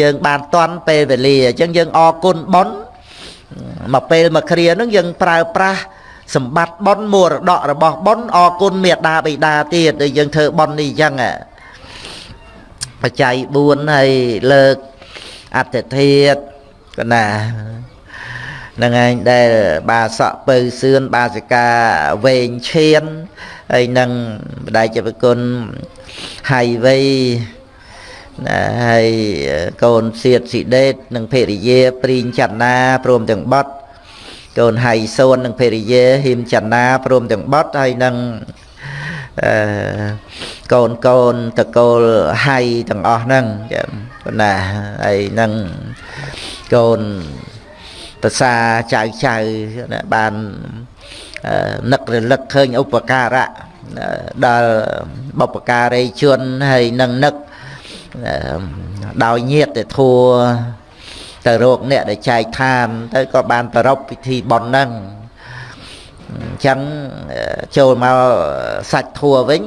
យើងបានតន់ពេលវេលាអញ្ចឹងយើងអរគុណប៉ុនមកពេលមកគ្រាហ្នឹងយើងប្រើប្រាស់សម្បត្តិប៉ុនមរតករបស់ប៉ុនអរគុណមេដាបិតាទៀតដែលយើងធ្វើប៉ុននេះអញ្ចឹងបច្ច័យ4ហើយលើកអត្តធាតកណាហ្នឹងឯងដែលបាសក់ពៅសឿនបាសិកាវែងឈានហើយនឹងបដិជពគុណហៃវៃ ណាហើយកូនសៀតស៊ីដេតនិងភរិយាព្រីងចន្ទាព្រមទាំងបត់កូនហៃសូននិងភរិយាហ៊ីមចន្ទាព្រមទាំងបត់ហើយនឹងអឺកូនកូនតកូលហៃទាំងអស់ហ្នឹងចាំណាហើយនឹងកូនប្រសាចៅចៅបាននឹករលឹកឃើញឧបការៈដល់បុព្វការីជនហើយនឹងនឹក ដោយញាតទៅធัวទៅរោគអ្នកដែលចែកឋាន ទៅក៏បានប្រពពិធីបន់ហ្នឹងអញ្ចឹងចូលមកសាច់ធัวវិញ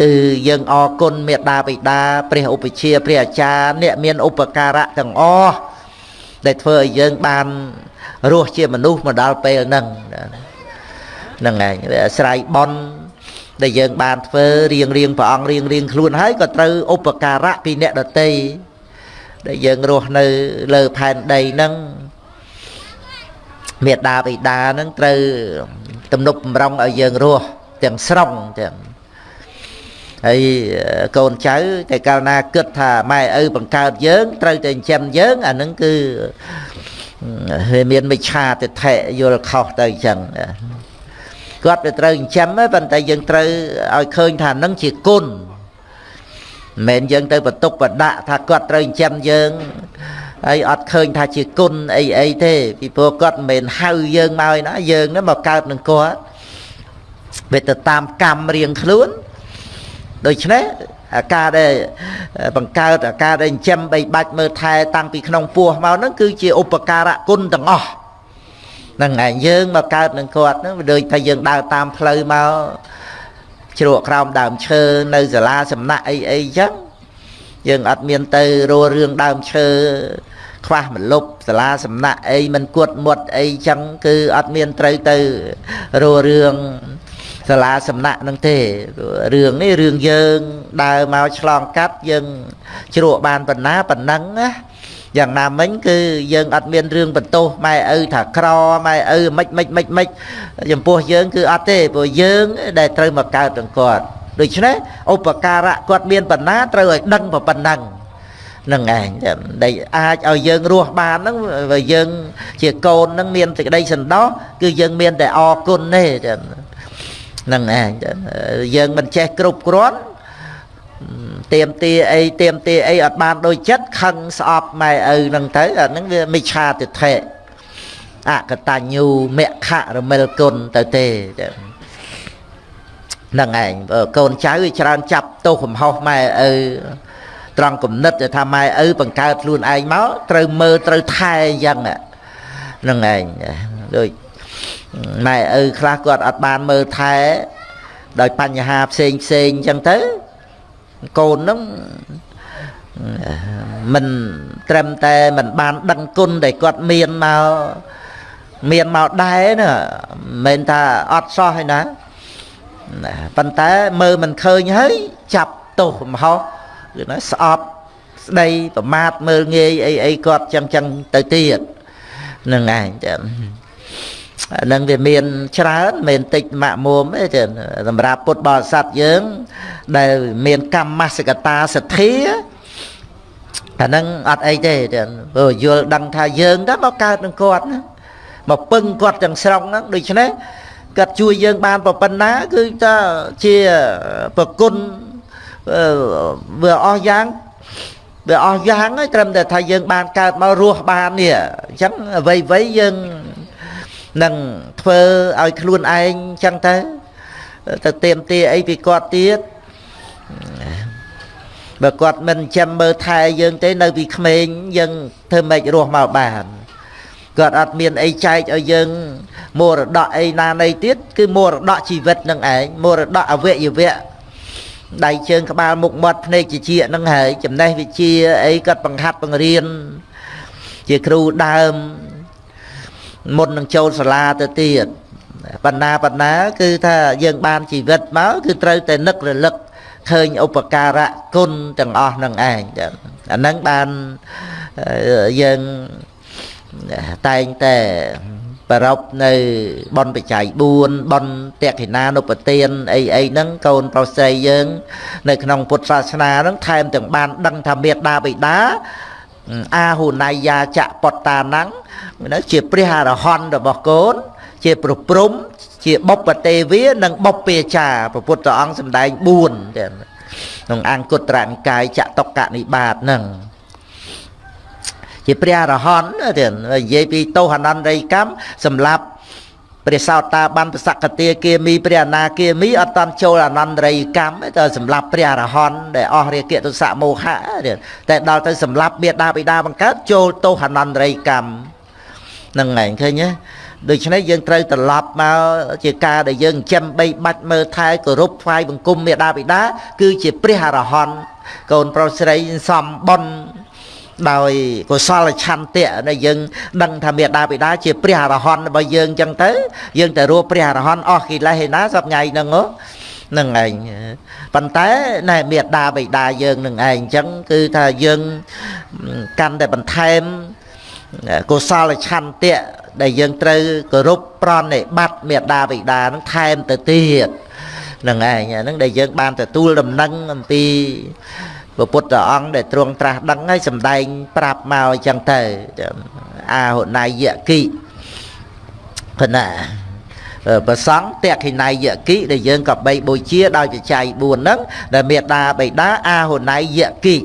គឺយើងអរគុណមេត្តាបិតាព្រះឧបជាព្រះអាចារ្យអ្នកមានឧបការៈទាំងអស់ដែលធ្វើឲ្យយើងបានរស់ជាមនុស្សមកដល់ពេលហ្នឹងហ្នឹងឯងវាអាស្រ័យបន់ ដែលយើងបានធ្វើរៀងរៀងព្រះអង្គរៀងរៀងខ្លួនហើយក៏ត្រូវឧបការៈពីអ្នកដតីដែលយើងរស់នៅលើផែនដីហ្នឹងមេដាបិតាហ្នឹងត្រូវទំនុកបំរុងឲ្យយើងរស់ទាំងស្រុងទាំងហើយកូនចៅតែកាលណាគិតថាម៉ែឪបង្កើតយើង ត្រូវតែចិញ្ចឹមយើងអាហ្នឹងគឺវាមានមិច្ឆាទិដ្ឋិយល់ខុសទៅអញ្ចឹង គាត់វាត្រូវចិញ្ចឹមប៉ុន្តែយើងត្រូវឲ្យឃើញថានឹងជាគុណមិនមែនយើងទៅបន្ទុកបដាក់ថាគាត់ត្រូវចិញ្ចឹមយើងហើយអត់ឃើញថាជាគុណអីអីទេពីព្រោះគាត់មិនមែនហៅយើងមកឯណាយើងហ្នឹងមកកើតនឹងគាត់វាទៅតាមកម្មរៀងខ្លួនដូច្នេះអាការដែលបង្កើតអាការដែលចិញ្ចឹមបីបាច់មើលថែតាំងពីក្នុងពោះមកហ្នឹងគឺជាឧបការៈគុណទាំងអស់ ហ្នឹងឯងយើងមកកើតនឹងគាត់ហ្នឹងវាដូចថាយើងដើរតាមផ្លូវមកជ្រក់ក្រោមដើមឈើនៅសាលាសំណាក់អីអីចឹងយើងអត់មានទៅរੂរឿងដើមឈើខ្វះមលុបសាលាសំណាក់អីមិនគួតមុតអីចឹងគឺអត់មានត្រូវទៅរੂរឿងសាលាសំណាក់នឹងទេរឿងនេះរឿងយើងដើរមកឆ្លងកាត់យើងជ្រក់បានប៉ុណ្ណាប៉ុណ្ណឹងណា យ៉ាងណាមិញគឺយើងអត់មានរឿងបន្ទោសម៉ែឪថាក្រម៉ែឪមិនមិនមិនមិនចំពោះយើងគឺអត់ទេព្រោះយើងដែលត្រូវមកកើតទាំងគាត់ដូច្នេះឧបការៈគាត់មានបណ្ណាត្រូវឲ្យដឹងប៉ុណ្ណឹងនឹងឯងដែលអាចឲ្យយើងរស់បានហ្នឹងបើយើងជាកូនហ្នឹងមានសេចក្តីសន្តោសគឺយើងមានតែអរគុណទេហ្នឹងឯងយើងមិនចេះគ្រប់គ្រាន់ ទៀមទាអីទៀមទាអីអត់បានដូចចិត្តខឹងស្អប់ម៉ែឪហ្នឹងទៅអាហ្នឹងវាមិច្ឆាទិដ្ឋិអកតញ្ញូមខរមិលគុណទៅទេហ្នឹងឯងកូនចៅវាច្រើនចាប់ទោសកំហុសម៉ែឪត្រង់គំនិតថាម៉ែឪបង្កើតខ្លួនឯងមកត្រូវមើលត្រូវថែអញ្ចឹងហ្នឹងឯងដូចម៉ែឪខ្លះគាត់អត់បានមើលថែដោយបញ្ហាផ្សេងផ្សេងអញ្ចឹងទៅ កូនហ្នឹងមិនត្រឹមតែមិនបានដឹងគុណដែលគាត់មានមកមានមកដែរណាមិនមែនថាអត់សោះឯណាប៉ុន្តែមើលមិនឃើញហើយចាប់ទោសម្ហោះគឺណាស្អប់ស្ដីប្រមាថមើលងាយអីអីគាត់ចឹងចឹងទៅទៀតនឹងឯងចាំ នឹងវាមានច្រើនមិនតិចម៉ាក់មុំទេចឹងសម្រាប់ពុទ្ធបរិស័ទយើង ដែលមានកម្មសកតាសទ្ធាអាហ្នឹងអត់អីទេចឹងព្រោះយល់ដឹងថាយើងទៅមកកើតនឹងគាត់ណាមកពឹងគាត់ទាំងស្រុងហ្នឹងដូច្នេះគាត់ជួយយើងបានប៉ុណ្ណាគឺថាជាប្រគុណវាអស់យ៉ាងវាអស់យ៉ាងហើយត្រឹមតែថាយើងបានកើតមករស់បាននេះអញ្ចឹងអ្វីអ្វីយើង នឹងធ្វើឲ្យខ្លួនឯងចឹងទៅទៅទៀមទាអីពីគាត់ទៀតបើគាត់មិនចាំមើលថែយើងទេនៅពីក្មេងយើងធ្វើម៉េចរស់មកបានគាត់អត់មានអីចែកឲ្យយើងមរតកអីណានៃទៀតគឺមរតកជីវិតនឹងឯងមរតកអវយវៈដៃជើងក្បាលមុខមាត់ភ្នែកជាជានឹងហើយចំណេះវិជាអីគាត់បង្ហាត់បង្រៀនជាគ្រូដើម មុននឹងចូលសាលាទៅទៀតបណ្ណាបណ្ណាគឺថាយើងបានជីវិតមកគឺត្រូវតែនឹករលឹកឃើញឧបការៈគុណទាំងអស់នឹងឯងអាហ្នឹងបានយើងតែងតែប្រពនៅបនបច្ច័យ4បនតេខិណានុពទានអីអីហ្នឹងកូនប្រុសស្រីយើង នៅក្នុងពុទ្ធសាសនាហ្នឹងថែមទាំងបានដឹងថាមេដាបិតាអាហុណៃយាចៈបតតា ណੰនៅជាព្រះអរហន្តរបស់កូន ជាប្រព្រំជាបុព្វទេវានិងបុព្វាចារព្រះពុទ្ធអង្គសម្ដែង4ក្នុងអង្គត្រនិកាយចតុកនិបាតហ្នឹងជាព្រះអរហន្តទៀតនិយាយពីទោសអនន្តរិយកម្មសម្រាប់ព្រះសោតាបានប្រសកតាគាមីព្រះអនាគាមីអត់តន់ចូលអនន្តរិយកម្មតែសម្រាប់ព្រះអរហន្តដែលអស់រាគៈទុសៈមោហៈតែដល់ទៅសម្រាប់មេដាបិតាបង្កើតចូលទោសអនន្តរិយកម្មហ្នឹងឯងឃើញទេដូច្នេះយើងត្រូវត្រឡប់មកជាការដែលយើងចិញ្ចឹមបីបាច់មើលថែគោរពថ្វាយបង្គំមេដាបិតាគឺជាព្រះអរហន្តកូនប្រុសស្រីសំបុនដោយកុសលឆន្ទៈដែលយើងដឹងថាមេដាបិតាជាព្រះអរហន្តរបស់យើងអញ្ចឹងទៅយើងទៅរੂព្រះអរហន្តអស់កិលេសឯណាសប្ងៃហ្នឹងហ្នឹងឯងប៉ុន្តែណែមេដាបិតាយើងនឹងឯងអញ្ចឹងគឺថាយើងកាន់តែបន្ថែម កុសលឆន្ទៈដែលយើងត្រូវគោរពប្រណិប័តមេដាបិតានឹងថែមទៅទៀតហ្នឹងឯងហ្នឹងដែលយើងបានទទួលដំណឹងអំពីព្រះពុទ្ធអង្គដែលទ្រង់ត្រាស់ដឹងហើយសំដែងប្រាប់មកអញ្ចឹងទៅអាហុណៃយគិគណៈប្រសង់តេខិណៃយគិដែលយើងក៏បីបូជាដោយបច្ច័យ4ហ្នឹងដែលមេដាបៃតាអាហុណៃយគិ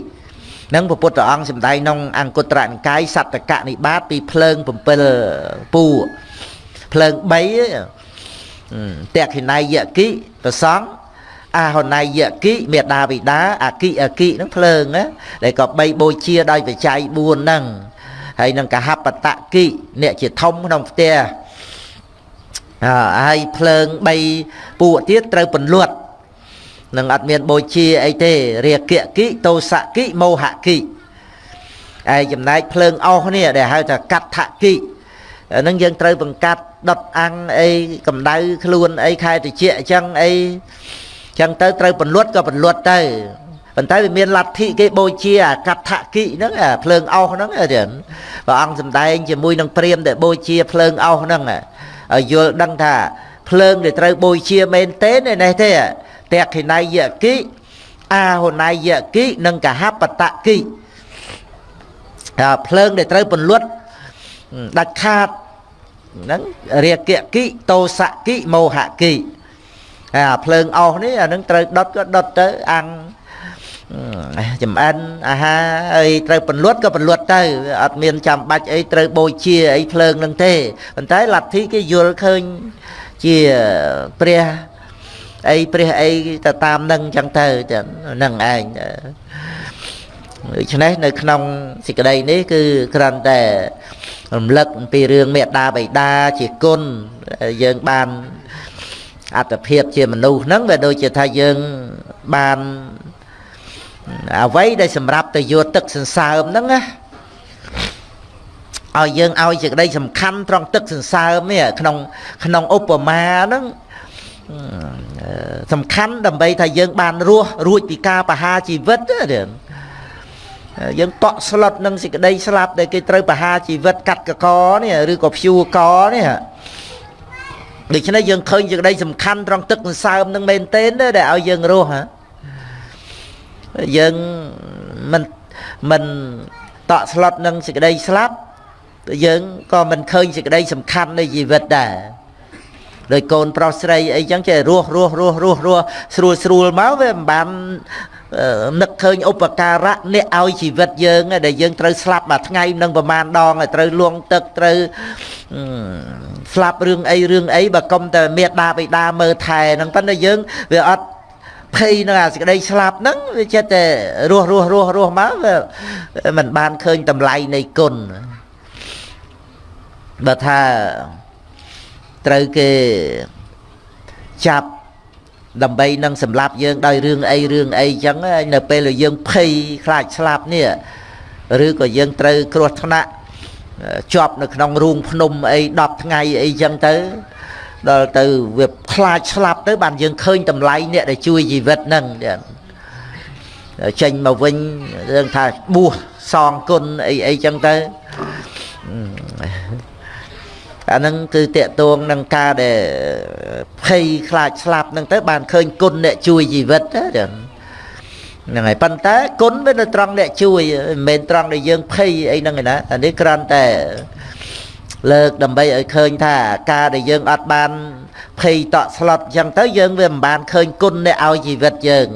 នឹងព្រះពុទ្ធអង្គសម្ដែងក្នុងអង្គត្រនិកាយសត្តកនិបាតពីភ្លើង7ពូភ្លើង3តេខិណៃយគិប្រសង់អាហណៃយគិមេដាវិដាអាគិអាគិហ្នឹងភ្លើងណាដែលក៏បីបូជាដោយបច្ច័យ4ហ្នឹងហើយនឹងកហបតគិអ្នកជាធំក្នុងផ្ទះហើយភ្លើង3ពួកទៀតត្រូវពន្លត់ នឹងអត់មានបូជាអីទេរាគៈគិតោសៈគិមោហៈគិឯចំណែកភ្លើងអស់នេះដែលហៅថាកដ្ឋគិហ្នឹងយើងត្រូវបង្កាត់ដុតអាំងអីកម្ដៅខ្លួនអីខែតិចអញ្ចឹងអីចឹងទៅត្រូវពន្លត់ក៏ពន្លត់ទៅប៉ុន្តែវាមានលទ្ធិគេបូជាអាកដ្ឋគិហ្នឹងភ្លើងអោសហ្នឹងទៀតព្រះអង្គសម្ដែងជាមួយនឹងព្រាមដែលបូជាភ្លើងអោសហ្នឹងឲ្យយល់ដឹងថាភ្លើងដែលត្រូវបូជាមែនទេនេះទេ តេខិណៃយគិអាហុណៃយគិនិងកហបតគិភ្លើងដែលត្រូវពន្លត់ដាច់ខាតហ្នឹងរាគៈគិតោសៈគិមោហៈគិអាភ្លើងអស់នេះអានឹងត្រូវដុតក៏ដុតទៅអាំងចំអិនអាហារអីត្រូវពន្លត់ក៏ពន្លត់ទៅអត់មានចាំបាច់អីត្រូវបូជាអីភ្លើងនឹងទេប៉ុន្តែលទ្ធិគេយល់ឃើញជាព្រះ អីព្រះអីទៅតាមនឹងអញ្ចឹងទៅហ្នឹងឯងដូច្នេះនៅក្នុងសេចក្តីនេះគឺគ្រាន់តែរំលឹកពីរឿងមេត្តាបិតាជាគុណយើងបានអត្តភាពជាមនុស្សហ្នឹងវាដូចជាថាយើងបានអ្វីដែលសម្រាប់ទៅយកទឹកសន្សើមហ្នឹងណាឲ្យយើងឲ្យសេចក្តីសំខាន់ត្រង់ទឹកសន្សើមនេះក្នុងក្នុងឧបមាហ្នឹង សំខាន់ដើម្បីថាយើង បានរស់រួចពីការបហាជីវិតទេយើងតក់ស្លុតនឹងសេចក្តីស្លាប់ដែលគេត្រូវបហាជីវិតកាត់កកនេះឬក៏ព្យួរកនេះដូច្នេះយើងឃើញសេចក្តីសំខាន់ត្រង់ទឹកសន្សើមនឹងមែនទែនដែលឲ្យយើងរស់ហ៎យើងមិនមិនតក់ស្លុតនឹងសេចក្តីស្លាប់យើងក៏មិនឃើញសេចក្តីសំខាន់នៃជីវិតដែរ ដោយកូនប្រុសស្រីអីចឹងចេះរស់រស់រស់រស់រស់ស្រួលស្រួលមកវាមិនបាននឹកឃើញឧបការៈអ្នកឲ្យជីវិតយើងដែលយើងត្រូវស្លាប់មួយថ្ងៃនឹងប្រមាណដងត្រូវលងទឹកត្រូវស្លាប់រឿងអីរឿងអីបើកុំតែមេដាបិតាមើលថែហ្នឹងប៉ុន្តែយើងវាអត់ភ័យនឹងអាសេចក្តីស្លាប់ហ្នឹងវាចិត្តតែរស់រស់រស់រស់មកវាមិនបានឃើញតម្លៃនៃគុណបើថា ត្រូវគេចាប់ដើម្បីនឹងសម្លាប់យើងដោយរឿងអីរឿងអីចឹងនៅពេលដែលយើងភ័យខ្លាចស្លាប់នេះឬក៏យើងត្រូវគ្រោះថ្នាក់ជាប់នៅក្នុងរូងភ្នំអី10ថ្ងៃអីចឹងទៅដល់ទៅវាខ្លាចស្លាប់ទៅបានយើងឃើញតម្លៃអ្នកដែលជួយជីវិតហ្នឹងចេញមកវិញរឿងថាបួសសងគុណអីអីចឹងទៅ អាហ្នឹងគឺតកតួងនឹងការដែលភ័យខ្លាចស្លាប់ហ្នឹងទៅបានឃើញគុណអ្នកជួយជីវិតហ្នឹងហ្នឹងហើយប៉ុន្តែគុណវានៅត្រង់អ្នកជួយមិនមែនត្រង់ដែលយើងភ័យអីហ្នឹងឯណាអានេះគ្រាន់តែលើកដើម្បីឲ្យឃើញថាការដែលយើងអត់បានភ័យតក់ស្លុតអញ្ចឹងទៅយើងវាមិនបានឃើញគុណអ្នកឲ្យជីវិតយើង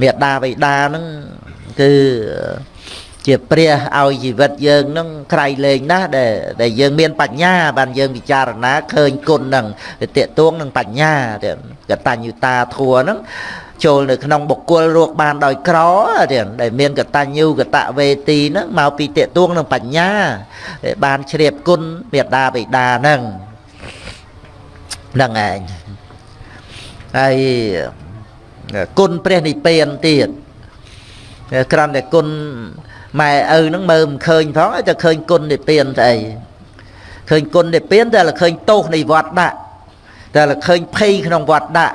មេដាបៃតាហ្នឹងគឺ ជាព្រះឲ្យជីវិតយើងនឹងក្រៃលែងណាស់ដែលដែលយើងមានបញ្ញាបានយើងពិចារណាឃើញគុណនឹងវាតេតួងនឹងបញ្ញាកតញ្ញុតាធัวហ្នឹងចូលនៅក្នុងបុគ្គលរកបានដោយក្រទៀតដែលមានកតញ្ញូកតវេទីហ្នឹងមកពីតេតួងនឹងបញ្ញាបានជ្រាបគុណមេដាបិតាហ្នឹងហ្នឹងឯងហើយគុណព្រះនិព្វានទៀតក្រំតែគុណ ម៉ែឪហ្នឹងមើលមិនឃើញផងតែឃើញគុណនិព្វានស្អីឃើញគុណនិព្វានតែឃើញទោសនៃវត្តដាក់តែឃើញភ័យក្នុងវត្តដាក់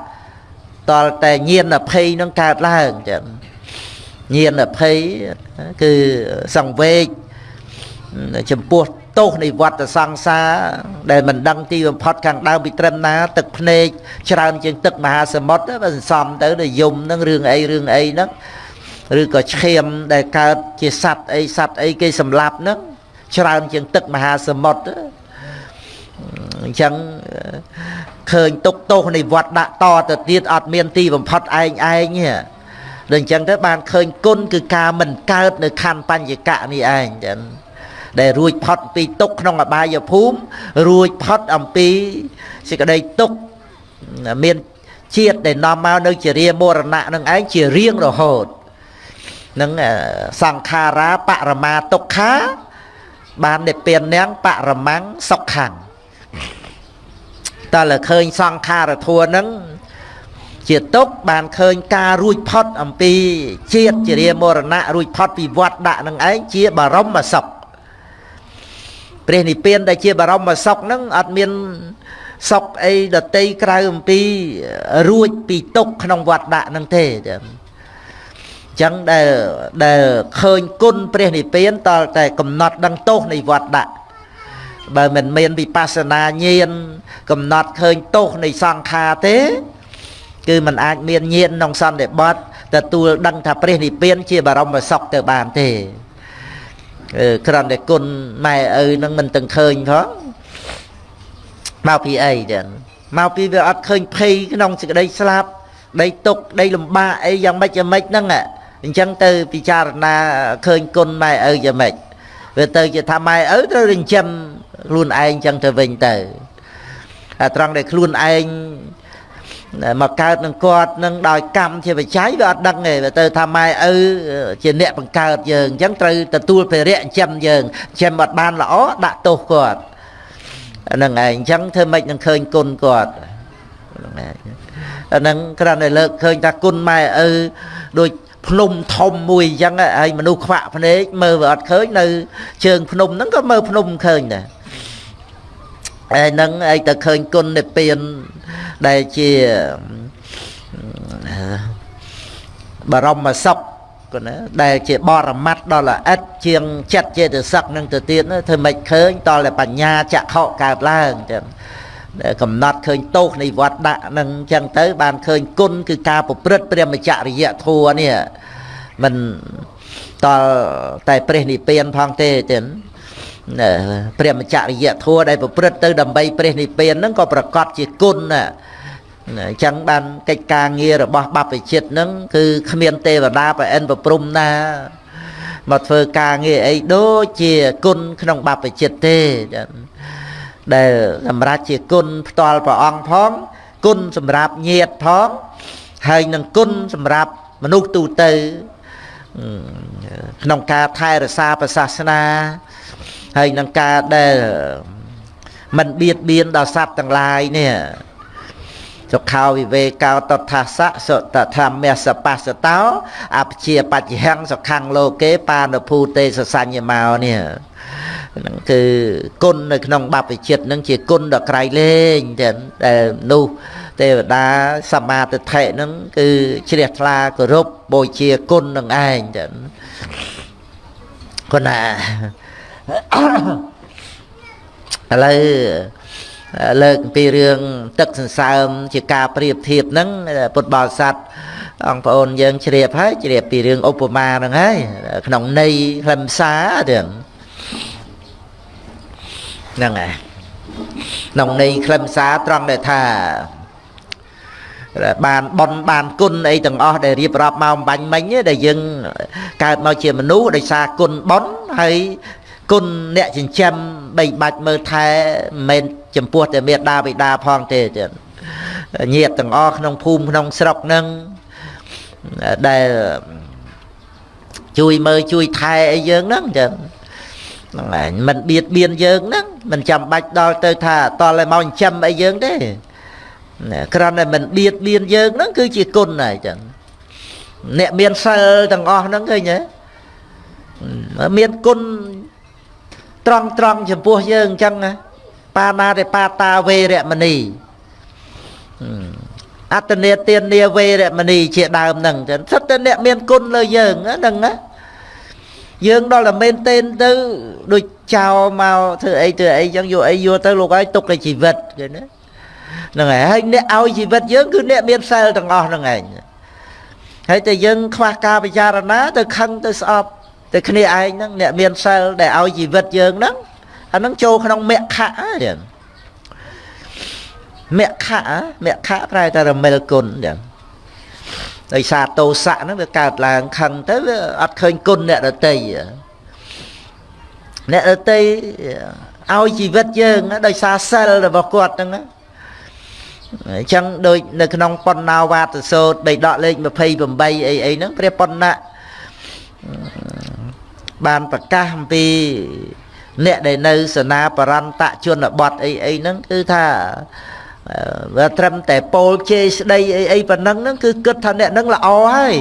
តលតែញៀនអភ័យនឹងកើតឡើងចឹងញៀនអភ័យគឺសង្វេគចំពោះទោសនៃវត្តសង្សារដែលមិនដឹងទីបំផុតខាងដើមពីត្រឹមណា ទឹកភ្នែកច្រើនជាងទឹកមហាសមុទ្របើសន្សំទៅទៅយំនឹងរឿងអីរឿងអីហ្នឹង ឬក៏ឈាមដែលកើតជាសត្វអីសត្វអីគេសម្លាប់ហ្នឹងច្រើនជាងទឹកមហាសមុទ្រអញ្ចឹងឃើញទុកទោសនៃវត្តដាក់តទៅទៀតអត់មានទីបំផុតឯងឯងទេដូច្នេះទៅបានឃើញគុណគឺការមិនកើតនៅខណ្ឌបញ្ញកៈនេះឯងចឹងដែលរួចផុតពីទុកក្នុងអបាយភូមិរួចផុតអំពីសេចក្តីទុកមានជាតិដែលនាំមកនៅជារាមរណៈនឹងឯងជារៀងរហូត នឹងសង្ខារាបរមាទុក្ខា បាននិព្វាននាងបរមੰសុខੰតើលើឃើញសង្ខារធัวនឹងជាទុកបានឃើញការរួចផុតអំពីជាតិជារាមរណៈរួចផុតពីវត្តដាក់នឹងឯងជាបរមសុខព្រះនិព្វានដែលជាបរមសុខហ្នឹងអត់មានសុខអីដតីក្រៅអំពីរួចពីទុកក្នុងវត្តដាក់ហ្នឹងទេ ចាចឹងដែលដែលឃើញគុណព្រះនិព្វានតលតែកំណត់ដឹងទោសនៃវត្តដាក់បើមិនមានវិបស្សនាញាណកំណត់ឃើញទោសនៃសង្ខារទេ គឺมันអាចមានញាណក្នុងសន្តិបត្តិទទួលដឹងថាព្រះនិព្វានជាបរមសុខទៅបានទេអឺគ្រាន់តែគុណម៉ែឪនឹងមិនទាំងឃើញផងមកពីអីចឹងមកពីវាអត់ឃើញភ័យក្នុងសេចក្តីស្លាប់ដីទុកដីលំបាកអីយ៉ាងម៉េចយ៉ាងម៉េចហ្នឹង អញ្ចឹងទៅពិចារណាឃើញគុណម៉ែឪយ៉ាងម៉េចវាទៅជាថាម៉ែឪត្រូវចិញ្ចឹមខ្លួនឯងចឹងទៅវិញទៅអាត្រង់ដែលខ្លួនឯងមកកើតនឹងគាត់នឹងដោយកម្មជាបច្ច័យវាអត់ដឹងទេវាទៅថាម៉ែឪជាអ្នកបង្កើតយើងអញ្ចឹងត្រូវទទួលភារៈចិញ្ចឹមយើងចិញ្ចឹមអត់បានល្អដាក់ទោសគាត់ហ្នឹងឯងអញ្ចឹងធ្វើម៉េចនឹងឃើញគុណគាត់ហ្នឹងឯងអាហ្នឹងគ្រាន់តែលើកឃើញថាគុណម៉ែឪដូច ភ្នំធំមួយអញ្ចឹងហើយមនុស្សខ្វាក់ភ្នែកមើលវាអត់ឃើញនៅជើងភ្នំហ្នឹងក៏មើលភ្នំឃើញដែរហើយនឹងឯងទៅឃើញគុណនិព្វានដែលជាបរមសុខក៏ណាដែលជាបរមត្តដល់ល្អិតជាងចិត្តចេតសិកនឹងទៅទៀតធ្វើមិនឃើញតតែបញ្ញាចក្ខុកើតឡើងចឹង កំណត់ឃើញទោសនៃវត្តដាក់នឹងអញ្ចឹងទៅ បានឃើញគុណគឺការប្រព្រឹត្តព្រះមច្ចរិយធัวនេះមិនតលតែព្រះនិព្វានផងទេចឹងព្រះមច្ចរិយធัวដែលប្រព្រឹត្តទៅដើម្បីព្រះនិព្វានហ្នឹងក៏ប្រកាសជាគុណណាអញ្ចឹងបានកិច្ចការងាររបស់បព្វជិតហ្នឹងគឺគ្មានទេវតាប្រអិនប្រព្រំណាមកធ្វើការងារអីដូចជាគុណក្នុងបព្វជិតទេចា៎ ដែលសម្រាប់ជាគុណផ្ទាល់ព្រះអង្គផង គុណសម្រាប់ញាតផងហើយនឹងគុណសម្រាប់មនុស្សទូទៅក្នុងការថែរក្សាព្រះសាសនាហើយនឹងការដែលមិនបៀតបៀនដល់សត្វទាំងឡាយនេះ សុខោវិវេកោតថាសៈសុតធម្មសបស្សតោអព្យាបច្ចហੰសុខੰលោកេបានភូទេសសញ្ញមោនេះហ្នឹងគឺគុណនៅក្នុងបព្វជិតហ្នឹងជាគុណដ៏ក្រៃលែងចឹងដែលនោះទេវតាសមាទិដ្ឋិហ្នឹងគឺជ្រះថ្លាគោរពបូជាគុណនឹងឯងចឹងគុណណាឥឡូវ លើកពីរឿងទឹកសន្សើមជាការប្រៀបធៀបហ្នឹងពុទ្ធបរិស័ទអង្គប្អូនយើងជ្រាបហើយជ្រាបពីរឿងឧបមាហ្នឹងហើយក្នុងន័យខ្លឹមសាររឿងហ្នឹងហើយក្នុងន័យខ្លឹមសារត្រង់ដែលថាបានបនបានគុណអីទាំងអស់ដែលរៀបរាប់មកបាញ់មិញដែលយើងកើតមកជាមនុស្សដោយសារគុណបនហើយគុណអ្នកចិញ្ចឹមបីបាច់មើលថែមិនមែន ចំពោះតែមេដាបិតាផងទេទៀតញាតទាំងអស់ក្នុងភូមិក្នុងស្រុកនឹងដែលជួយមើលជួយថែអីយើងហ្នឹងចឹងហ្នឹងឯងមិនបៀតបៀនយើងហ្នឹងមិនចាំបាច់ដល់ទៅថាតឲ្យមកចិញ្ចឹមអីយើងទេគ្រាន់តែមិនបៀតបៀនយើងហ្នឹងគឺជាគុណហើយចឹងអ្នកមានសិលទាំងអស់ហ្នឹងឃើញទេមានគុណត្រង់ត្រង់ចំពោះយើងអញ្ចឹង បាណាទេបាតាវេរមណីអត្តនេទាននាវេរមណីជាដើមហ្នឹងចឹងសិតតែអ្នកមានគុណលើយើងហ្នឹងណាយើងដល់តែមែនទេទៅដូចចោលមកធ្វើអីធ្វើអីចឹងយកអីយកទៅលោកឲ្យទុកតែជីវិតឃើញណាហ្នឹងហើយហើយអ្នកឲ្យជីវិតយើងគឺអ្នកមានសិលទាំងអស់ហ្នឹងឯងហើយតែយើងខ្វះការពិចារណាទៅខឹងទៅស្អប់តែគ្នាឯងហ្នឹងអ្នកមានសិលដែលឲ្យជីវិតយើងហ្នឹង អាហ្នឹងចូលក្នុងមគ្គៈហ្នឹងមគ្គៈមគ្គៈប្រែតែរមិលគុណចឹងដោយសារតោសៈហ្នឹងវាកើតឡើងខឹងទៅវាអត់ឃើញគុណអ្នកដតីអ្នកដតីឲ្យជីវិតយើងដោយសារសិលរបស់គាត់ហ្នឹងអញ្ចឹងដូចនៅក្នុងបណ្ណាវាទសោតបីដកលេខ28អីអីហ្នឹងព្រះបណ្ណៈបានប្រកាសអំពី អ្នកដែលនៅសនាបរន្តជនបទអីអីហ្នឹងគឺថាវាត្រឹមតែពោលជេរស្ដីអីអីប៉ុណ្ណឹងហ្នឹងគឺគិតថាអ្នកហ្នឹងល្អហើយ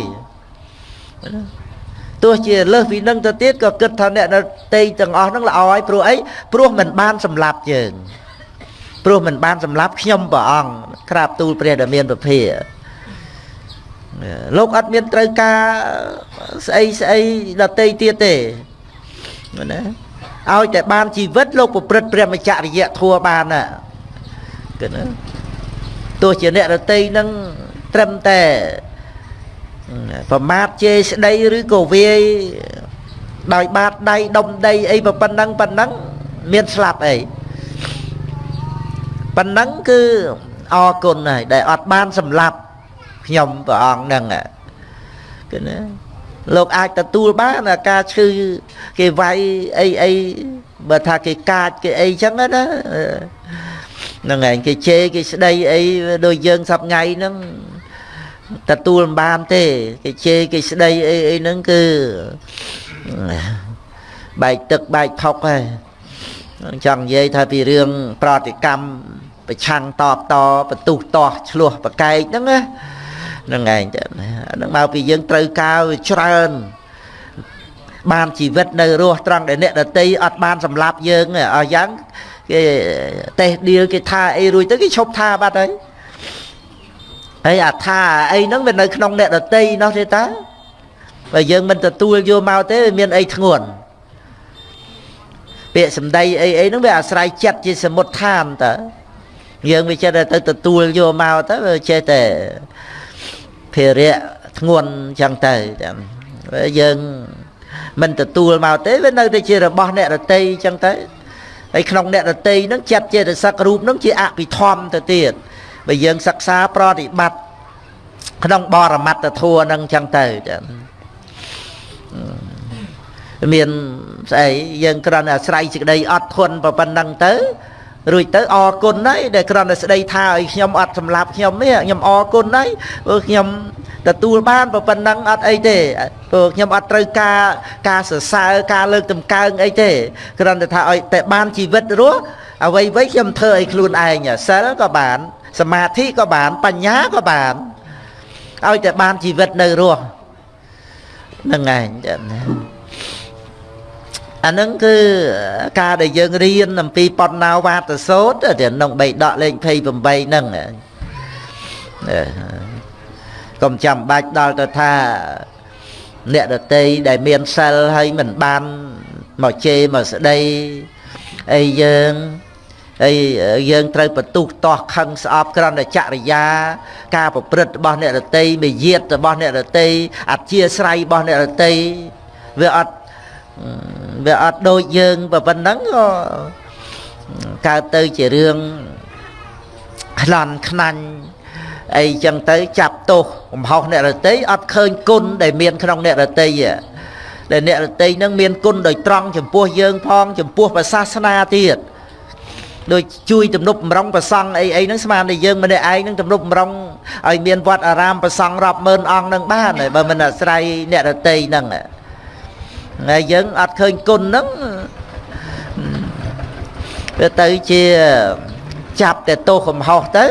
ទោះជាលើសពីនឹងទៅទៀតក៏គិតថាអ្នកតេយទាំងអស់ហ្នឹងល្អហើយព្រោះអីព្រោះមិនបានសម្លាប់យើងព្រោះមិនបានសម្លាប់ខ្ញុំព្រះអង្គក្រាបទូលព្រះដែលមានពភាលោកអត់មានត្រូវការស្អីស្អីដតីទៀតទេណា ឲ្យតែបានជីវិតលោកប្រព្រឹត្តព្រះមច្ចរិយធัวបានណាគឺណាទោះជាអ្នកដតីនឹងត្រឹមតែប្រមាថជេរស្ដីឬក៏វាយដោយបាតដៃដុំដីអីប៉ុណ្ណឹងប៉ុណ្ណឹងមានស្លាប់អីប៉ុណ្ណឹងគឺអរគុណហើយដែលអត់បានសម្លាប់ខ្ញុំព្រះអង្គហ្នឹងគឺណា លោកអាចទទួលបានការឈឺគេវាយអីអីបើថាគេកាចគេអីចឹងណាហ្នឹងឯងគេជេរគេស្ដីអីដូចយើងសប្ងៃហ្នឹងទទួលមិនបានទេ គេជេរគេស្ដីអីអីហ្នឹងគឺបែកទឹកបែកថុកហើយចង់និយាយថាពីរឿងប្រតិកម្មប្រឆាំងតបតបន្ទុះតោះឆ្លោះប្រកែកហ្នឹងណាហ្នឹងឯងទៅហ្នឹងមកពីយើងត្រូវការច្រើន បានជីវិតនៅរស់ត្រង់ដែលអ្នកដតីអត់បានសម្លាប់យើងអស់យ៉ាងគេតេះឌីលគេថាអីរួចទៅគេឈប់ថាបាត់ហើយហើយអាថាអីហ្នឹងវានៅក្នុងអ្នកដតីនោះទេតាបើយើងមិនទទួលយកមកទេវាមានអីធ្ងន់ពាក្យសម្ដីអីអីហ្នឹងវាអាស្រ័យចិត្តជាសមុទ្ឋានតើយើងវាចេះតែទៅទទួលយកមកទៅវាចេះតែ ភារៈធ្ងន់ចឹងទៅចាំយើងមិនទទួលមកទេវានៅតែជារបស់អ្នករតីចឹងទៅហើយក្នុងអ្នករតីហ្នឹងចិត្តចេតសិករូបហ្នឹងជាអភិធម្មទៅទៀតបើយើងសិក្សាប្រតិបត្តិក្នុងបរមត្តធัวហ្នឹងចឹងទៅចាំមានស្អីយើងគ្រាន់តែអាស្រ័យសេចក្តីអត់ធន់ប៉ុណ្ណឹងទៅ រួចទៅអរគុណហើយដែលគ្រាន់តែស្ដីថាឲ្យខ្ញុំអត់សម្លាប់ខ្ញុំនេះខ្ញុំអរគុណហើយព្រោះខ្ញុំទទួលបានប៉ុណ្ណឹងអត់អីទេព្រោះខ្ញុំអត់ត្រូវការការសរសើរការលើកតម្កើងអីទេគ្រាន់តែថាឲ្យតែបានជីវិតរស់អ្វីៗខ្ញុំធ្វើឲ្យខ្លួនឯងសិលក៏បាន សមាធិក៏បានបញ្ញាក៏បានឲ្យតែបានជីវិតនៅរស់ហ្នឹងឯង អានឹងគឺការដែលយើងរៀនអំពីបណ្ណាវាទសោតទៅក្នុងបៃដកលេខ28ហ្នឹងកុំចាំបាច់ដល់ទៅថាអ្នកដតីដែលមានសិលហើយមិនបានមកជេរមកស្ដីអីយើងហើយយើងត្រូវបន្ទុះតោះខឹងស្អប់ក្រំតែចរិយា ការប្រព្រឹត្តរបស់អ្នករតីមេយាទរបស់អ្នករតីអធិស្រ័យរបស់អ្នករតីវាអត់ វាអត់ដូចយើងប៉ុណ្ណឹងក៏កើតទៅជារឿងខ្លាន់ខ្នាញ់អីចឹងទៅចាប់ទោសកំហុសអ្នករតីអត់ឃើញគុណដែលមានក្នុងអ្នករតីដែលអ្នករតីនឹងមានគុណដោយត្រង់ចំពោះយើងផងចំពោះសាសនាទៀតដូចជួយទំនប់បំរុងប្រសង់អីអីហ្នឹងស្មានតែយើងម្នាក់ឯងហ្នឹងទំនប់បំរុងឲ្យមានវត្តអារាមប្រសង់រាប់ម៉ឺនអង្គហ្នឹងបានបើមិនអាស្រ័យអ្នករតីហ្នឹង ហើយយើងអត់ឃើញគុណហ្នឹងវាទៅជាចាប់តែទោសកំហុសទៅ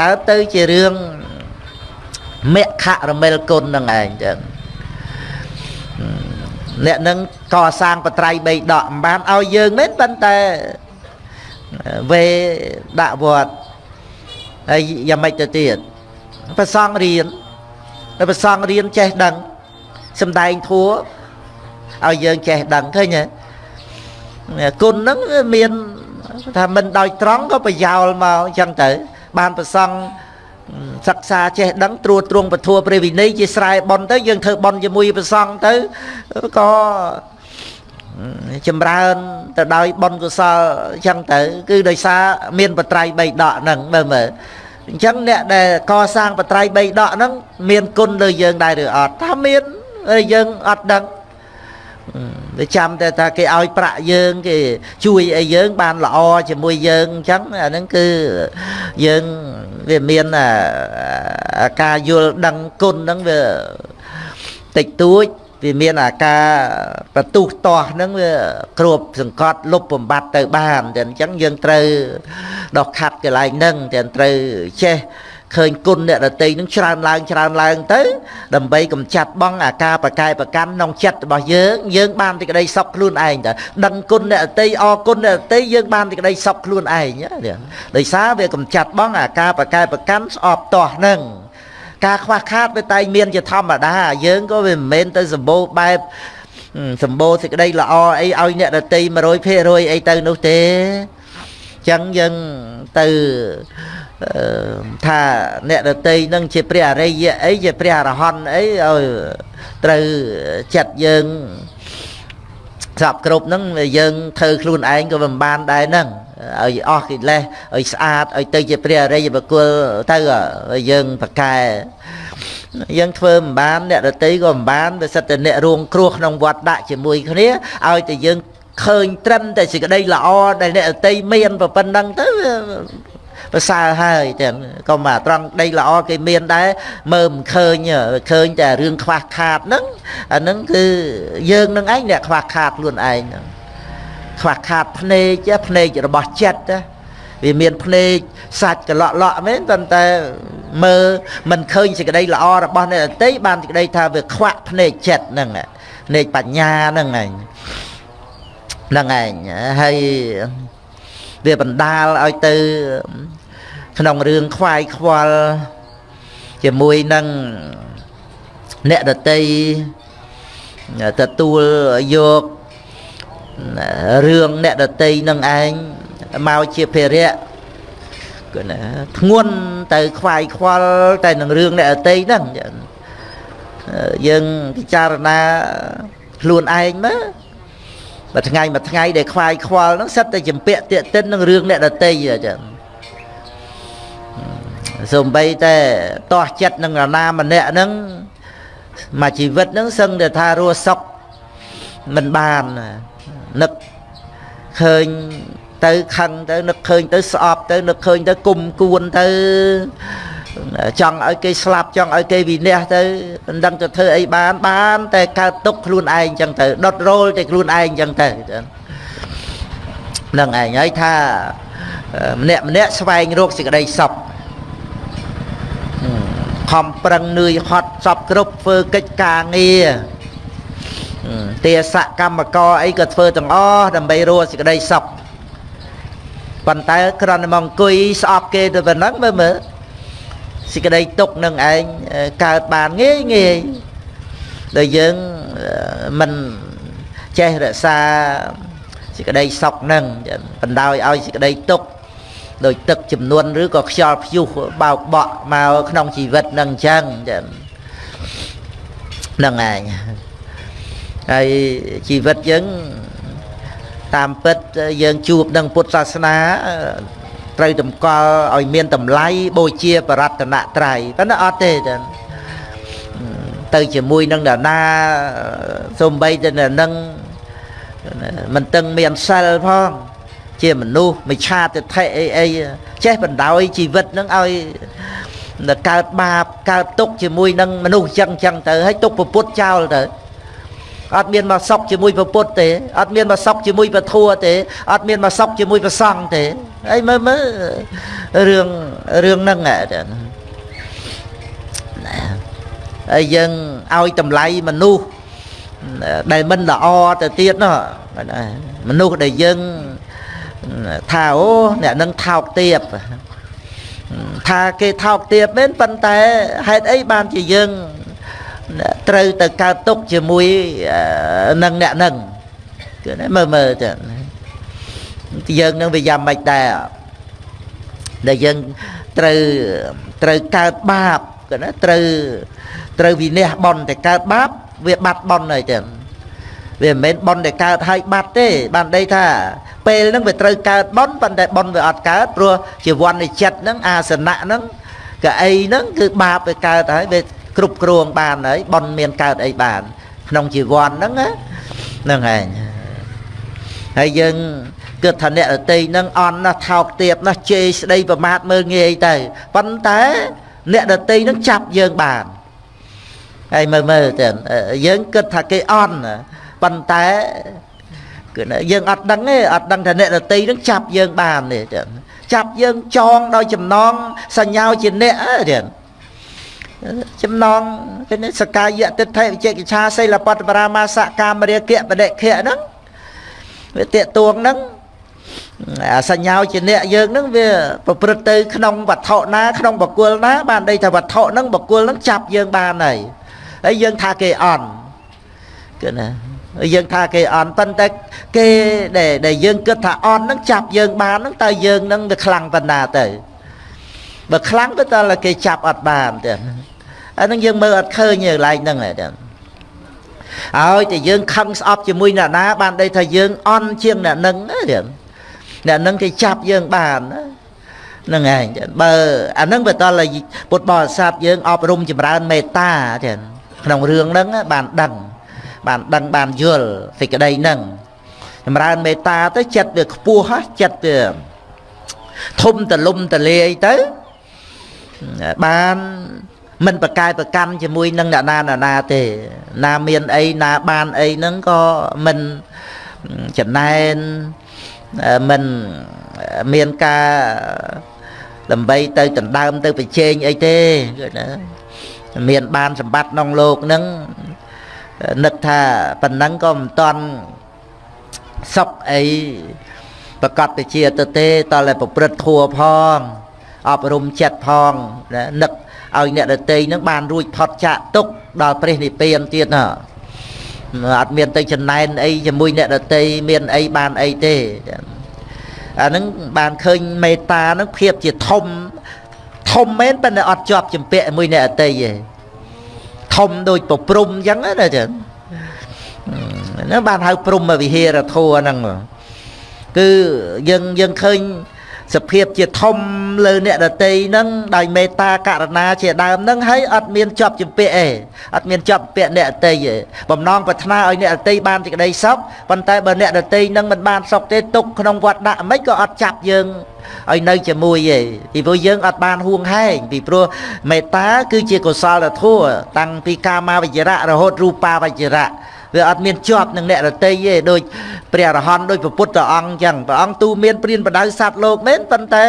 កើតទៅជារឿងមគ្គរមិលគុណនឹងឯងចឹងអ្នកនឹងកសាងបត្រៃបីដកមិនបានឲ្យយើងមែនប៉ុន្តែវេដាក់វត្តហើយយ៉ាងម៉េចទៅទៀតប្រសងរៀនប្រសងរៀនចេះដឹងសំដែងធัว ឲ្យយើងចេះដឹងឃើញទេគុណហ្នឹងមានថាមិនដោយត្រង់ក៏ប្រយោលមកអញ្ចឹងទៅ បានប្រសង់សិក្សាចេះដឹងត្រួតត្រងពធัวព្រះវិន័យជាស្រែបន់ទៅយើងធ្វើបន់ជាមួយប្រសង់ទៅក៏ចម្រើនទៅដោយបនកុសលអញ្ចឹងទៅ គឺដោយសារមានបត្រៃបីដកហ្នឹងមើលមើលអញ្ចឹងអ្នកដែលកសាងបត្រៃបីដកហ្នឹងមានគុណលើយើងដែរឬអត់ថាមានយើងអត់ដឹង វាចាំតែថាគេឲ្យប្រាក់យើងគេជួយឲ្យយើងបានល្អជាមួយយើងអញ្ចឹងអាហ្នឹងគឺយើងវាមានការយល់ដឹងគុណហ្នឹងវាតិចតួចវាមានអាការបន្ទុះតោះហ្នឹងវាគ្របសង្កត់លុបបំបត្តិទៅបានតែអញ្ចឹងយើងត្រូវដោះខាត់កន្លែងហ្នឹងតែត្រូវចេះ ឃើញគុណអ្នករតីនឹងច្រើនឡើងច្រើនឡើងទៅ ដើម្បីកំចាត់បងអាការប្រកែប្រកាន់ក្នុងចិត្តរបស់យើងយើងបានទីក្តីសុខខ្លួនឯងតើដឹងគុណអ្នករតីអរគុណអ្នករតីយើងបានទីក្តីសុខខ្លួនឯងដោយសារវាកំចាត់បងអាការប្រកែប្រកាន់ស្អប់ទាស់នឹងការខ្វះខាតវាតែមានជាធម្មតាយើងក៏វាមិនមែនទៅសម្បូរបែបសម្បូរសេចក្តីល្អអីឲ្យអ្នករតី100%អីទៅនោះទេ ចឹងយើងទៅថាអ្នកដតីនឹងជាព្រះអរិយអីជាព្រះអរហន្តអីឲ្យត្រូវចិត្តយើងស្រាប់គ្រប់ហ្នឹងយើងធ្វើខ្លួនឯងក៏មិនបានដែរហ្នឹងឲ្យអស់កិលេសឲ្យស្អាតឲ្យទៅជាព្រះអរិយបុគ្គលទៅយើងប្រកែយើងធ្វើមិនបានអ្នកដតីក៏មិនបានវាសិតតែអ្នករួងគ្រោះក្នុងវត្តដាក់ជាមួយគ្នាឲ្យតែយើង ឃើញត្រឹមតែសេចក្តីល្អដែលអ្នកដតីមានប៉ុណ្ណឹងទៅប្រសើរហើយទាំងក៏មកត្រង់ដីល្អគេមានដែរមើលមិនឃើញឃើញតែរឿងខ្វះខាតហ្នឹងអាហ្នឹងគឺយើងនឹងឯងអ្នកខ្វះខាតខ្លួនឯងហ្នឹងខ្វះខាតភ្នែកភ្នែករបស់ចិត្តវាមានភ្នែកសាច់កលក់លក់មែនប៉ុន្តែមើលមិនឃើញសេចក្តីល្អរបស់អ្នកដតីបានសេចក្តីថាវាខ្វាក់ភ្នែកចិត្តហ្នឹងភ្នែកបញ្ញាហ្នឹងឯង ហ្នឹងឯងហើយវាបណ្ដាលឲ្យទៅក្នុងរឿងខ្វាយខ្វល់ជាមួយនឹងអ្នកដតីទទួលយករឿងអ្នកដតីនឹងឯងមកជាភារៈគឺណាធ្ងន់ទៅខ្វាយខ្វល់តែនឹងរឿងអ្នកដតីហ្នឹងយើងពិចារណាខ្លួនឯងមើល មួយថ្ងៃមួយថ្ងៃដែលខ្វាយខ្វល់ហ្នឹងសិតតែចម្ពាក់តាកតិននឹងរឿងអ្នកដតីចឹងសំបីតែតោះចិត្តនឹងរណាម្នាក់ហ្នឹងមួយជីវិតហ្នឹងសឹងតែថារស់សុខមិនបាននឹកឃើញទៅខឹងទៅនឹកឃើញទៅស្អប់ទៅនឹកឃើញទៅគុំគួនទៅ ចង់ឲ្យគេស្លាប់ចង់ឲ្យគេវិនិច្ឆ័យទៅមិនដឹងទៅធ្វើអីបានបាន តែកើតទុកខ្លួនឯងចឹងទៅដុតរោលតែខ្លួនឯងចឹងទៅនឹងឯងហើយថាម្នាក់ម្នាក់ស្វែងរកសេចក្តីសុខខំប្រឹងនឿយហត់សពគ្រប់ធ្វើកិច្ចការងារទាសកម្មករអីក៏ធ្វើទាំងអស់ដើម្បីរកសេចក្តីសុខប៉ុន្តែគ្រាន់តែមកអង្គុយស្អប់គេទៅប៉ុណ្ណឹងមើលមើល សេចក្តីទុកនឹងឯងកើតបានងាយងាយដែលយើងមិនចេះរក្សាសេចក្តីសុខនឹងបណ្ដោយឲ្យសេចក្តីទុក្ខដោយទឹកចំនួនឬក៏ខ្យល់ព្យុះបោកបក់មកក្នុងជីវិតនឹងអញ្ចឹងចឹងហ្នឹងឯងហើយជីវិតយើងតាមពិតយើងជួបនឹងពុទ្ធសាសនា ត្រូវតម្កល់ឲ្យមានតម្លៃបូជាបរតនត្រ័យប៉ុន្តែអត់ទេចឹងទៅជាមួយនឹងអ្នកណាសំបីទៅនឹងមិនតឹងមានសិលផងជាមនុស្សមិឆាទិដ្ឋិអីអីចេះបណ្ដោយជីវិតនឹងឲ្យកើតបាបកើតទុកជាមួយនឹងមនុស្សចឹងចឹងទៅហើយទុកពពុតចោលទៅ អត់មានមកសុកជាមួយពពុតទេអត់មានមកសុកជាមួយពធัวទេអត់មានមកសុកជាមួយប្រសង់ទេហើយមើលមើលរឿងរឿងហ្នឹងហើយយើងឲ្យតម្លៃមនុស្សដែលមិនល្អទៅទៀតនោះមនុស្សដែលយើងថាអូអ្នកនឹងថោកទៀបថាគេថោកទៀបមែនប៉ុន្តែហេតុអីបានជាយើង ត្រូវទៅកើតទុកជាមួយនឹងអ្នកនឹងគឺមើលមើលទៅយើងនឹងវាយ៉ាងម៉េចដែរដែលយើងត្រូវត្រូវកើតបាបគឺណាត្រូវត្រូវវិន័យបន់តែកើតបាបវាបាត់បន់ហើយទៅវាមិនមែនបន់ដែលកើតហើយបាត់ទេបានដីថាពេលហ្នឹងវាត្រូវកើតបន់ប៉ុន្តែបន់វាអត់កើតព្រោះជីវ័ននៃចិត្តហ្នឹងអាសនៈហ្នឹងកៅអីហ្នឹងគឺបាបវាកើតហើយវា គ្រប់គ្រងបានហើយបន់មានកើតអីបាន ក្នុងជីវ័នហ្នឹងហ្នឹងឯងហើយយើងគិតថាអ្នករតីនឹងអន់ណាស់ថោកទាបណាស់ជេរស្ដីប្រមាថមើលងាយទៅប៉ុន្តែអ្នករតីនឹងចាប់យើងបានហើយមើលមើលទៅយើងគិតថាគេអន់ប៉ុន្តែគឺយើងអត់ដឹងទេអត់ដឹងថាអ្នករតីនឹងចាប់យើងបានទេចាប់យើងចងដោយចំណងសញ្ញាជាអ្នកទេ ចំណងគេសកាយតិដ្ឋិវិជកិច្ឆាសិលបតបរាមាសកាមរាគៈបដិខៈហ្នឹងវាតេតួងហ្នឹងអាសញ្ញាជាអ្នកយើងហ្នឹងវាប្រព្រឹត្តទៅក្នុងវត្ថុណាក្នុងបកុលណា បានដីថាវត្ថុហ្នឹងបកុលហ្នឹងចាប់យើងបានហើយហើយយើងថាគេអន់គឺណាយើងថាគេអន់ប៉ុន្តែគេដែលដែលយើងគិតថាអន់ហ្នឹងចាប់យើងបានហ្នឹងតើយើងហ្នឹងវាខ្លាំងប៉ុណ្ណាទៅបើខ្លាំងទៅតើគេចាប់អត់បានទេ អាហ្នឹងយើងមើលអត់ឃើញទេកន្លែងហ្នឹងទេហើយតែយើងខឹងស្អប់ជាមួយអ្នកណាបានដីថាយើងអន់ជាងអ្នកនឹងទេអ្នកនឹងគេចាប់យើងបានហ្នឹងឯងបើអាហ្នឹងបើតលពុទ្ធបរិស័ទយើងអប់រំចម្រើនមេត្តាទេក្នុងរឿងហ្នឹងបានដឹងបានដឹងបានយល់សេចក្តីហ្នឹងចម្រើនមេត្តាទៅចិត្តវាខ្ពស់ហ៎ចិត្តវាធំតលំតលាយទៅបាន មិនប្រកែប្រកាន់ជាមួយនឹងអ្នកណាណាណាទេ ណាមានអីណាបានអីហ្នឹងក៏មិនចំណែនមិនមានការដើម្បីទៅដណ្ដើមទៅប្រជែងអីទេគឺណាមានបានសម្បត្តិក្នុងលោកហ្នឹងនឹកថាប៉ុណ្ណឹងក៏មិនតន់សុខអីប្រកាសទៅជាទៅទេតតែប្រព្រឹត្តធัวផងអប់រំចិត្តផងនឹក ឲ្យអ្នកដតីនឹងបានរួចផុតចាកទុកដល់ព្រះនិព្វានទៀតណាអត់មានទៅចំណែនអីជាមួយអ្នកដតីមានអីបានអីទេអាហ្នឹងបានឃើញមេត្តាហ្នឹងភាពជាធំធំមែនប៉ុន្តែអត់ជាប់ចម្ពាក់មួយអ្នកអតីទេធំដូចប្រព្រំអញ្ចឹងណាចឹងហ្នឹងបានហៅព្រំវិហារធัวហ្នឹងគឺយើងយើងឃើញ សភាពជាធំលើអ្នកដតីហ្នឹងដោយមេត្តាករណាជាដើមហ្នឹងហើយអត់មានជាប់ចម្ពាក់ឯងអត់មានជាប់ពាក់អ្នកដតីឯងបំណងប្រាថ្នាឲ្យអ្នកដតីបានសេចក្តីសុខប៉ុន្តែបើអ្នកដតីហ្នឹងមិនបានសុខទេទុកក្នុងវត្តដាក់មិនក៏អត់ចាប់យើងឲ្យនៅជាមួយឯងពីព្រោះយើងអត់បានហួងហែងពីព្រោះមេត្តាគឺជាកុសលធម៌តាំងពីកាមាវិជ្ជរៈរហូតរូបាវិជ្ជរៈ វាអត់មានជាប់នឹងអ្នករតីទេដូចព្រះអរហន្តដូចព្រះពុទ្ធអង្គអញ្ចឹងព្រះអង្គទូមានព្រានបដៅសត្វលោកមែនប៉ុន្តែ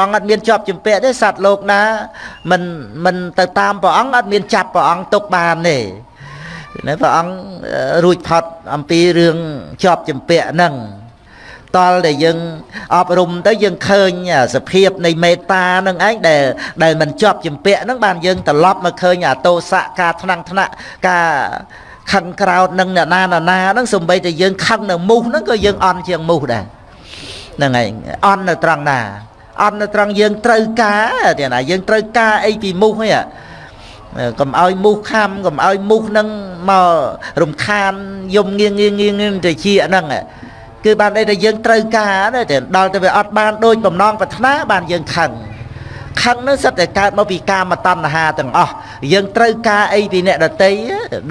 អង្គអត់មានជាប់ជំពាក់ទេសត្វលោកណាមិនមិនទៅតាមព្រះអង្គអត់មានចាប់ព្រះអង្គទុកបានទេណាព្រះអង្គរួចផុតអំពីរឿងជាប់ជំពាក់ហ្នឹងតលដែលយើងអប់រំទៅយើងឃើញសភាពនៃមេត្តានឹងឯងដែលដែលមិនជាប់ចម្ពាក់នឹងបានយើងត្រឡប់មកឃើញអាទោសៈការថ្នាំងថ្នាក់ការ ខឹងក្រោតនឹងអ្នកណាណាណាហ្នឹងសំបីតែយើងខឹងនៅមូសហ្នឹងក៏យើងអន់ជាងមូសដែរហ្នឹងហើយអន់នៅត្រង់ណាអត់នៅត្រង់យើងត្រូវការទេណាយើងត្រូវការអីពីមូសហ៎កុំឲ្យមូសខំកុំឲ្យមូសនឹងមករំខានយំងៀងងៀងងៀងទៅជាហ្នឹងគឺបានន័យថាយើងត្រូវការទេដល់ទៅវាអត់បានដូចបំណងប្រាថ្នាបានយើងខឹង ខឹងនោះសិតតែកើតមកពីកាមតណ្ហាទាំងអស់យើងត្រូវការអីពីអ្នកដតី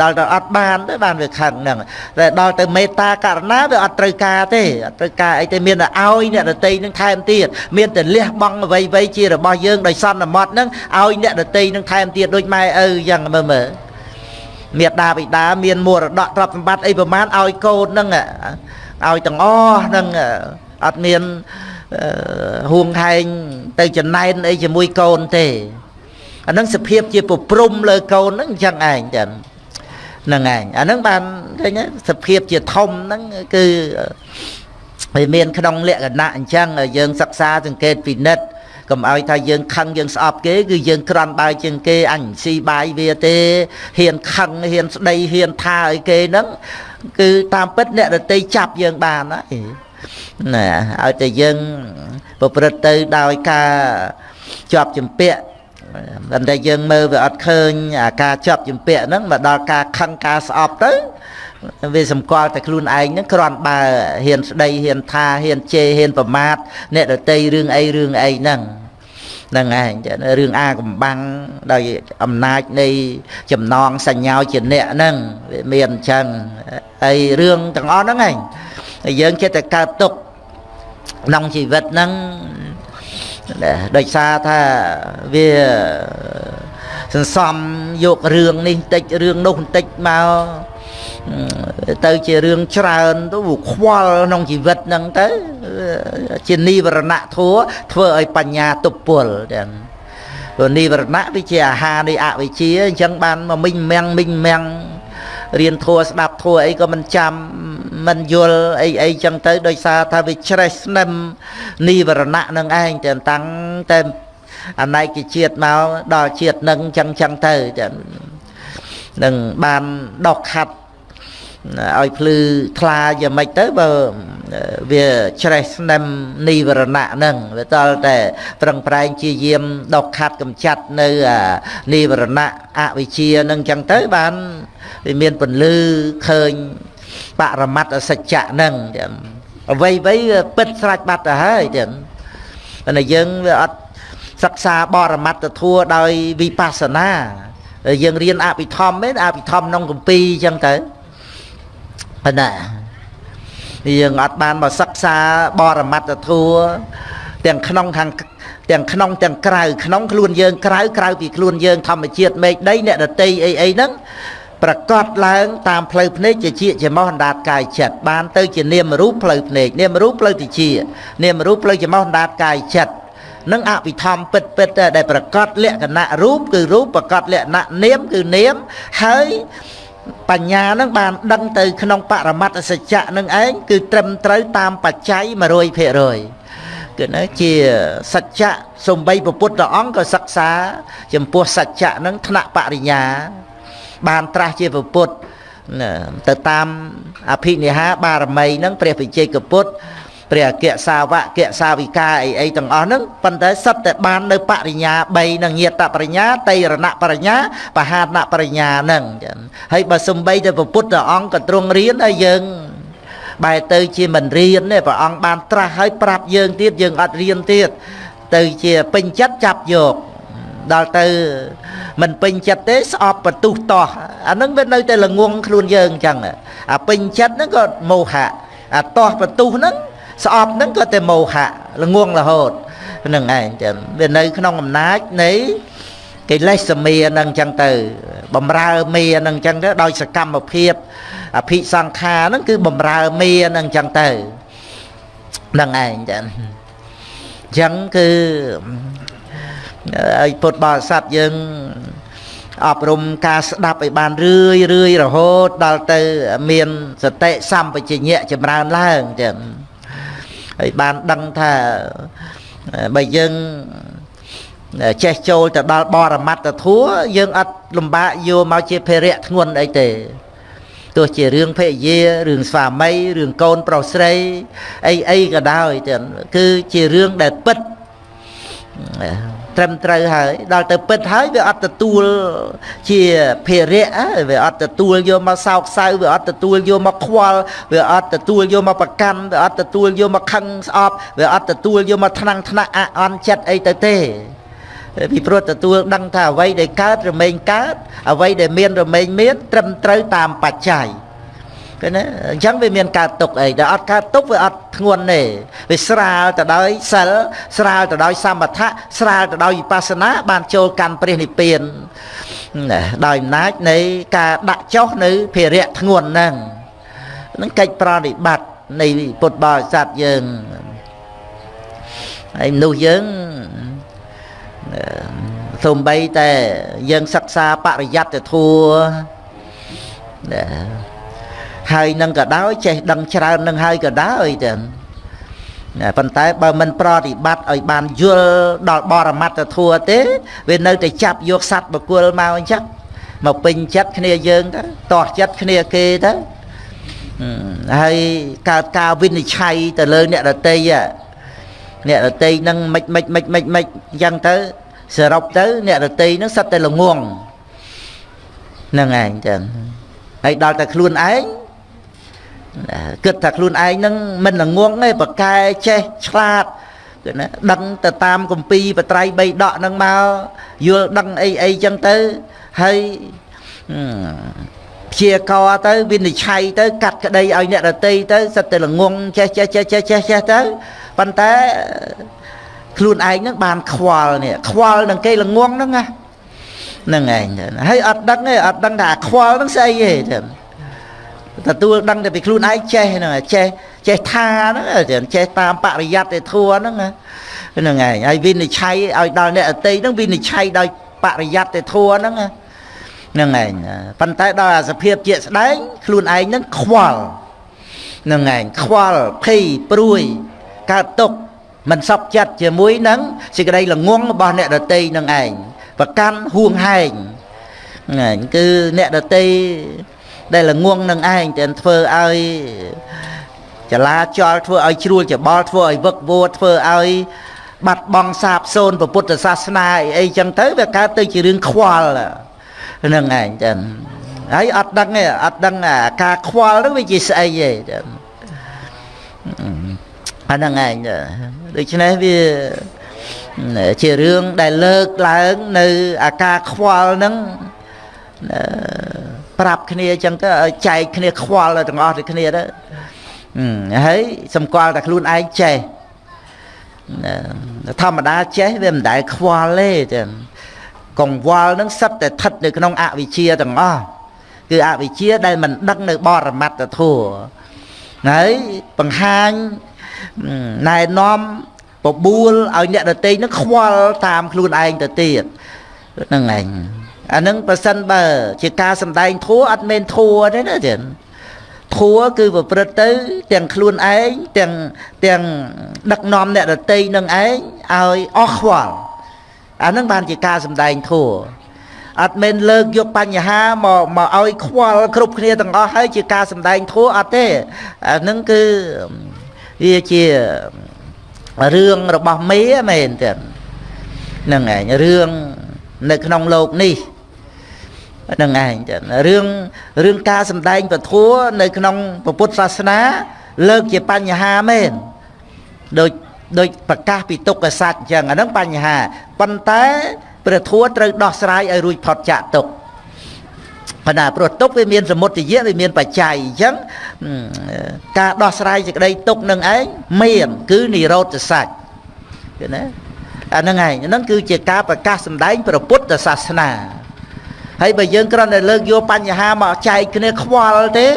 ដល់ទៅអត់បានទៅបានវាខឹងហ្នឹងតែដល់ទៅមេត្តាករណាវាអត់ត្រូវការទេអត់ត្រូវការអីទេមានតែឲ្យអ្នកដតីនឹងថែមទៀតមានតែលះបង់អ្វីៗជារបស់យើងដោយសន្មត់ហ្នឹងឲ្យអ្នកដតីនឹងថែមទៀតដូចម៉ែឪអញ្ចឹងមើលមើលមេដាបិតាមានមរតកទ្រព្យសម្បត្តិអីប្រមាណឲ្យកូនហ្នឹងឲ្យទាំងអស់ហ្នឹងអត់មាន ហួងហែងទៅចំណែនអីជាមួយកូនទេអានឹងសភាពជាប្រព្រំលើកូនហ្នឹងអញ្ចឹងឯងចឹងហ្នឹងឯងអានឹងបានឃើញសភាពជាធំហ្នឹងគឺវាមានក្នុងលក្ខណៈអញ្ចឹងយើងសិក្សាសង្កេតពិនិត្យកុំឲ្យថាយើងខឹងយើងស្អប់គេគឺយើងក្រាន់បើជាងគេអញស៊ីបាយវាទេហ៊ានខឹងហ៊ានស្ដីហ៊ានថាឲ្យគេហ្នឹងគឺតាមពិតអ្នករតីចាប់យើងបានហើយ ណាឲ្យតែយើងប្រព្រឹត្តទៅដោយការជាប់ជំពាក់ប៉ុន្តែយើងមើលវាអត់ឃើញអាការជាប់ជំពាក់ហ្នឹងមកដល់ការខឹងការស្អប់ទៅវាសម្គាល់តែខ្លួនឯងហ្នឹងគ្រាន់បើហ៊ានស្ដីហ៊ានថាហ៊ានជេរហ៊ានប្រមាថអ្នកដតីរឿងអីរឿងអីហ្នឹងហ្នឹងឯងរឿងអាកំបាំងដោយអំណាចនៃចំណងសញ្ញាជាអ្នកហ្នឹងវាមានអញ្ចឹងហើយរឿងទាំងអស់ហ្នឹងឯង ហើយយើងចិត្តតែកើតទុកក្នុងជីវិតហ្នឹងដោយសារថាវាសន្សំយករឿងនេះបន្តិចរឿងនោះបន្តិចមកទៅជារឿងច្រើនទៅខ្វល់ក្នុងជីវិតហ្នឹងទៅជានិវរណៈធัวធ្វើឲ្យបញ្ញាទប់ពលទាំងព្រោះនិវរណៈវាជាអាហារនៃអវិជ្ជាអញ្ចឹងបានមកមិញមាំងមិញមាំងរៀនធัวស្ដាប់ធัวអីក៏មិនចាំ មិនយល់អីអីចឹងទៅដោយសារថាវាច្រេះស្នឹមនិវរណៈនឹងឯងតែតាំងតែអណៃកជាតិមកដល់ជាតិនឹងចឹងចឹងទៅនឹងបានដកខាត់ឲ្យភ្លឺថ្លាយ៉ាងម៉េចទៅបើវាច្រេះស្នឹមនិវរណៈហ្នឹងវាតលតែប្រឹងប្រែងជាយាមដកខាត់កំចាត់នៅនិវរណៈអវិជ្ជាហ្នឹងចឹងទៅបានវាមានពន្លឺឃើញ បរមត្តសច្ចៈហ្នឹងអ្វីអ្វីពិតស្រាច់បាត់ទៅហើយទៀតតែយើងវាអត់សិក្សាបរមត្តធัวដោយវិបស្សនាយើងរៀនអភិធម្មទេអភិធម្មក្នុងកម្ពីអញ្ចឹងទៅប៉ុណ្ណាយើងអត់បានមកសិក្សាបរមត្តធัวទាំងក្នុងខាងទាំងក្នុងទាំងក្រៅក្នុងខ្លួនយើងក្រៅក្រៅពីខ្លួនយើងធម្មជាតិមេឃដីអ្នកដតីអីអីហ្នឹង ប្រកាសឡើង តាមផ្លូវភ្នែកជាជាចំោះអណ្ដាតកាយចិត្តបានទៅជានាមរូបផ្លូវភ្នែកនាមរូបផ្លូវតិជានាមរូបផ្លូវចំោះអណ្ដាតកាយចិត្តនឹងអភិធម្មពិតពិតដែលប្រកាសលក្ខណៈរូបគឺរូបប្រកាសលក្ខណៈនាមគឺនាមហើយបញ្ញានឹងបានដឹងទៅក្នុងបរមត្តសច្ចៈនឹងឯងគឺត្រឹមត្រូវតាមបច្ច័យ100%គឺនៅជាសច្ចៈសំបីពុទ្ធអង្គក៏សិក្សា ចំពោះសច្ចៈនឹងថ្នាក់បរិញ្ញា បានត្រាស់ជាពុទ្ធទៅតាមអភិនិហាបារមីនឹងព្រះវិជ័យកពុទ្ធព្រះអគ្គសាវកអគ្គសាវិកាអីអីទាំងអស់ហ្នឹងប៉ុន្តែសិតតែបាននៅបរិញ្ញា3នឹងញាតបរិញ្ញាតៃរណបរិញ្ញាបហានបរិញ្ញាហ្នឹងចឹងហើយបើសំបីទៅពុទ្ធអង្គក៏ទ្រង់រៀនហើយយើងបែរទៅជាមិនរៀនទេព្រះអង្គបានត្រាស់ហើយប្រាប់យើងទៀតយើងអត់រៀនទៀតទៅជាពេញចិត្តចាប់យក ដល់ទៅមិនពេញចិត្តទេស្អប់បន្ទុះតោះអាហ្នឹងវានៅតែល្ងងខ្លួនយើងអញ្ចឹងអាពេញចិត្តហ្នឹងក៏មោហៈអាតោះបន្ទុះហ្នឹងស្អប់ហ្នឹងក៏តែមោហៈល្ងងរហូតហ្នឹងឯងចឹងវានៅក្នុងអំណាចនៃកិលេសមាហ្នឹងចឹងទៅបំរើមាហ្នឹងចឹងទៅដោយសកម្មភាពអភិសង្ខារហ្នឹងគឺបំរើមាហ្នឹងចឹងទៅហ្នឹងឯងចឹងចឹងគឺ ឲ្យពុទ្ធបរិស័ទយើងអប់រំការស្ដាប់ឲ្យបានរឿយរឿយរហូតដល់ទៅមានសតិសម្បជញ្ញៈចម្រើនឡើងចឹងហើយបានដឹងថាបើយើងចេះចូលទៅដល់បរមត្តធัวយើងអត់លំបាកយកមកជាភារៈធ្ងន់អីទេទោះជារឿងភរិយារឿងស្វាមីរឿងកូនប្រុសស្រីអីអីក៏ដោយទាំងគឺជារឿងដែលពិត ត្រឹមត្រូវហើយដល់ទៅពិតហើយវាអត់ទទួលជាភារៈវាអត់ទទួលយកមកសោកសៅវាអត់ទទួលយកមកខ្វល់វាអត់ទទួលយកមកប្រកាន់វាអត់ទទួលយកមកខឹងស្អប់វាអត់ទទួលយកមកថ្នាំងថ្នាក់អអន់ចិត្តអីទៅទេពីព្រោះទទួលដឹងថាអ្វីដែលកើតរមែងកើតអ្វីដែលមានរមែងមានត្រឹមត្រូវតាមបច្ច័យ ឃើញទេអញ្ចឹងវាមានកើតទុកអីដែលអត់កើតទុកវាអត់ធ្ងន់ទេវាស្រាលទៅដោយសិលស្រាលទៅដោយសមថៈស្រាលទៅដោយវិបស្សនាបានចូលកាន់ព្រះនិព្វានដោយអំណាចនៃការដាក់ចុះនៅភារៈធ្ងន់ហ្នឹងនឹងកិច្ចប្រតិបត្តិនៃពុទ្ធបរិស័ទយើងហើយមនុស្សយើងសូម្បីតែយើងសិក្សាបរិយត្តិធัว ហើយនឹងក៏ដោយចេះដឹងច្រើននឹងហើយក៏ដោយទៅប៉ុន្តែបើមិនប្រតិបត្តិឲ្យបានយល់ដល់បរមត្តធัวទេ វានៅតែចាប់យកសัตว์បកុលមកអញ្ចឹងមកពេញចិត្តគ្នាយើងទៅតោះចិត្តគ្នាគេទៅហើយកើតការវិនិច្ឆ័យទៅលើអ្នករតីអ្នករតីនឹងមិនមិនមិនមិនមិនអញ្ចឹងទៅសរុបទៅអ្នករតីនឹងសិតតែល្ងងហ្នឹងឯងចឹងហើយដល់តែខ្លួនឯង គិតថាខ្លួនឯងនឹងមិនល្ងងទេប្រកែចេះឆ្លាតគឺណាដឹងទៅតាមគម្ពីរបត្រៃបីដកនឹងមកយល់ដឹងអីអីចឹងទៅហើយព្យាករទៅវិនិច្ឆ័យទៅ កាត់ក្តីឲ្យអ្នករតីទៅសិតតែល្ងងចេះចេះចេះចេះចេះចេះទៅប៉ុន្តែខ្លួនឯងនឹងបានខ្វល់នេះខ្វល់នឹងគេល្ងងហ្នឹងណាហ្នឹងឯងហើយអត់ដឹងទេអត់ដឹងថាខ្វល់ហ្នឹងស្អីទេទ ទួលដឹងតែពីខ្លួនឯងចេះហ្នឹងចេះចេះថាហ្នឹងចេះតាមបរិយ័តទេធัวហ្នឹងហ្នឹងឯងហើយវិនិច្ឆ័យឲ្យដល់អ្នកអតីហ្នឹងវិនិច្ឆ័យដោយបរិយ័តទេធัวហ្នឹងហ្នឹងឯងប៉ុន្តែដល់អាសភាពជាក់ស្ដែងខ្លួនឯងហ្នឹងខ្វល់ហ្នឹងឯងខ្វល់ភ័យព្រួយកើតទុក្ខមិនសពចិត្តជាមួយនឹងសេចក្តីល្ងងរបស់អ្នកដតីនឹងឯងប្រកាន់ហួងហែងហ្នឹងគឺអ្នកដតី ដែលល្ងងនឹងឯងតែធ្វើឲ្យចលាចលធ្វើឲ្យជ្រួលច្បល់ធ្វើឲ្យវឹកវរធ្វើឲ្យបាត់បង់សាបសូន្យពុទ្ធសាសនាអីអីចឹងទៅវាកើតទៅជារឿងខ្វល់ហ្នឹងឯងចឹងហើយអត់ដឹងទេអត់ដឹងអាការខ្វល់នោះវាជាស្អីទេចឹងអាហ្នឹងឯងដូច្នេះវាជារឿងដែលលើកឡើងនៅអាការខ្វល់ហ្នឹង ប្រាប់គ្នាអញ្ចឹងទៅឲ្យចែកគ្នាខ្វល់ទាំងអស់ទាំងគ្នាទៅហើយសម្គាល់តែខ្លួនឯងចេះធម្មតាចេះវាមិនដែលខ្វល់ទេចឹងកង្វល់នឹងសិតតែស្ថិតនៅក្នុងអវិជ្ជាទាំងអស់គឺអវិជ្ជាដែលមិនដឹងនៅបរមត្តធម៌ហើយបង្ហាញណែនាំបបួលឲ្យអ្នកដតីនឹងខ្វល់តាមខ្លួនឯងទៅទៀតហ្នឹងឯង អានឹងប្រសិនបើជាការសំដែងធัวអត់មែនធัวទេណាចឹងធัวគឺប្រព្រឹត្តទៅទាំងខ្លួនឯងទាំងទាំងដឹកនាំអ្នកដតីនឹងឯងឲ្យអស់ខ្វល់អានឹងបានជាការសំដែងធัวអត់មែនលើកយកបញ្ហាមកមកឲ្យខ្វល់គ្រប់គ្នាទាំងអស់ហើយជាការសំដែងធัวអត់ទេអានឹងគឺវាជារឿងរបស់មេមែនទេហ្នឹងឯងរឿងនៅក្នុងโลกនេះហ្ នឹងឯងចឹងរឿងរឿងការសំដែងពធัวនៅក្នុងពុទ្ធសាសនា លើកជាបញ្ហាមែនដូចដូចប្រកាសពីទុក្ខសត្វអញ្ចឹងអាហ្នឹងបញ្ហាប៉ុន្តែព្រះធัวត្រូវដោះស្រាយឲ្យរួចផុតចាកទុក្ខប៉ុន្តែព្រោះទុកវាមានសមុទ្រយៈវាមានបច្ច័យអញ្ចឹងការដោះស្រាយសេចក្តីទុកនឹងឯងមាន គឺនិរោធសច្ចឃើញទេអាហ្នឹងឯងហ្នឹងគឺជាការប្រកាសសម្ដែងព្រះពុទ្ធសាសនា ហើយបើយើងគ្រាន់តែលើកយកបញ្ហាមកចែកគ្នាខ្វល់ទេ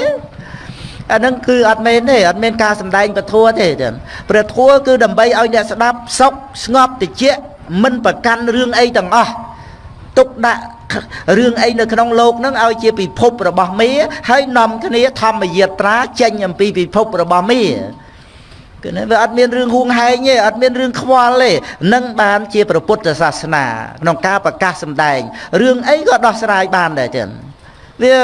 អាហ្នឹងគឺអត់មែនទេអត់មានការសម្ដែងពធัวទេព្រះធัวគឺដើម្បីឲ្យអ្នកស្ដាប់សុខស្ងប់តិចមិនប្រកាន់រឿងអីទាំងអស់ទុកដាក់រឿងអីនៅក្នុងโลกហ្នឹងឲ្យជាពិភពរបស់មេហើយនាំគ្នាធម្មយាត្រាចេញអំពីពិភពរបស់មេ គឺវាអត់មានរឿងហួងហែងទេអត់មានរឿងខ្វល់ទេនឹងបានជាព្រះពុទ្ធសាសនាក្នុងការប្រកាសសម្ដែងរឿងអីក៏ដោះស្រាយបានដែរចឹងវា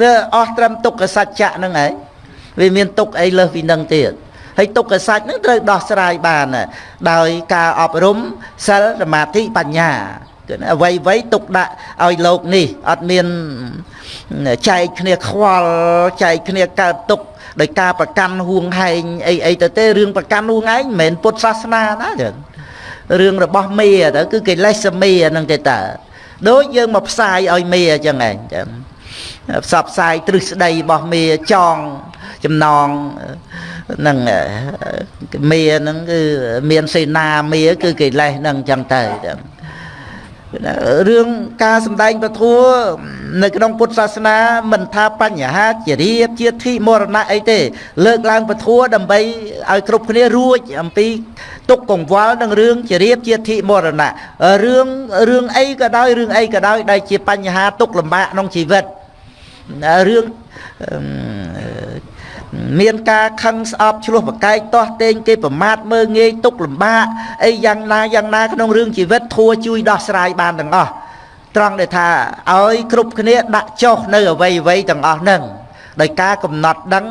វាអស់ត្រឹមទុក្ខសច្ចៈហ្នឹងឯងវាមានទុក្ខអីលើសពីនឹងទៀតហើយទុក្ខសច្ចហ្នឹងត្រូវដោះស្រាយបាន ដោយការអប់រំសិលសមាធិបញ្ញាគឺ អ្វីអ្វីទុកដាក់ឲ្យលោកនេះអត់មានចែកគ្នាខ្វល់ចែកគ្នាកើតទុក្ខដោយការប្រកាន់ហួងហែងអីអីទៅទេរឿងប្រកាន់ហួងហែងមិនមែនពុទ្ធសាសនាណាចឹងរឿងរបស់មេទៅគឺកិលេសមេហ្នឹងទេតើដូចយើងមកផ្សាយឲ្យមេអញ្ចឹងឯងចឹងផ្សព្វផ្សាយទ្រឹស្ដីរបស់មេចងចំណងនឹងមេហ្នឹងគឺមានសេនាមេគឺកិលេសហ្នឹងអញ្ចឹងទៅចឹង រឿងការសំដែងពធัวនៅក្នុងពុទ្ធសាសនា មិនថាបញ្ហាជារៀបជាធិមរណៈអីទេ លើកឡើងពធัวដើម្បីឲ្យគ្រប់គ្នារួចអំពីទុកកង្វល់នឹងរឿងជារៀបជាធិមរណៈរឿងរឿងអីក៏ដោយរឿងអីក៏ដោយដែលជាបញ្ហាទុកលំបាកក្នុងជីវិតរឿង មានការខឹងស្អប់ឆ្លោះប្រកែកទាស់ទែងគេប្រមាថមើងងាយទុកលំបាកអីយ៉ាងណាយ៉ាងណាក្នុងរឿងជីវិតធัวជួយដោះស្រាយបានទាំងអស់ត្រង់ដែលថាឲ្យគ្រប់គ្នាដាក់ចុះនៅអវ័យអវ័យទាំងអស់ហ្នឹងដោយការកំណត់ដឹង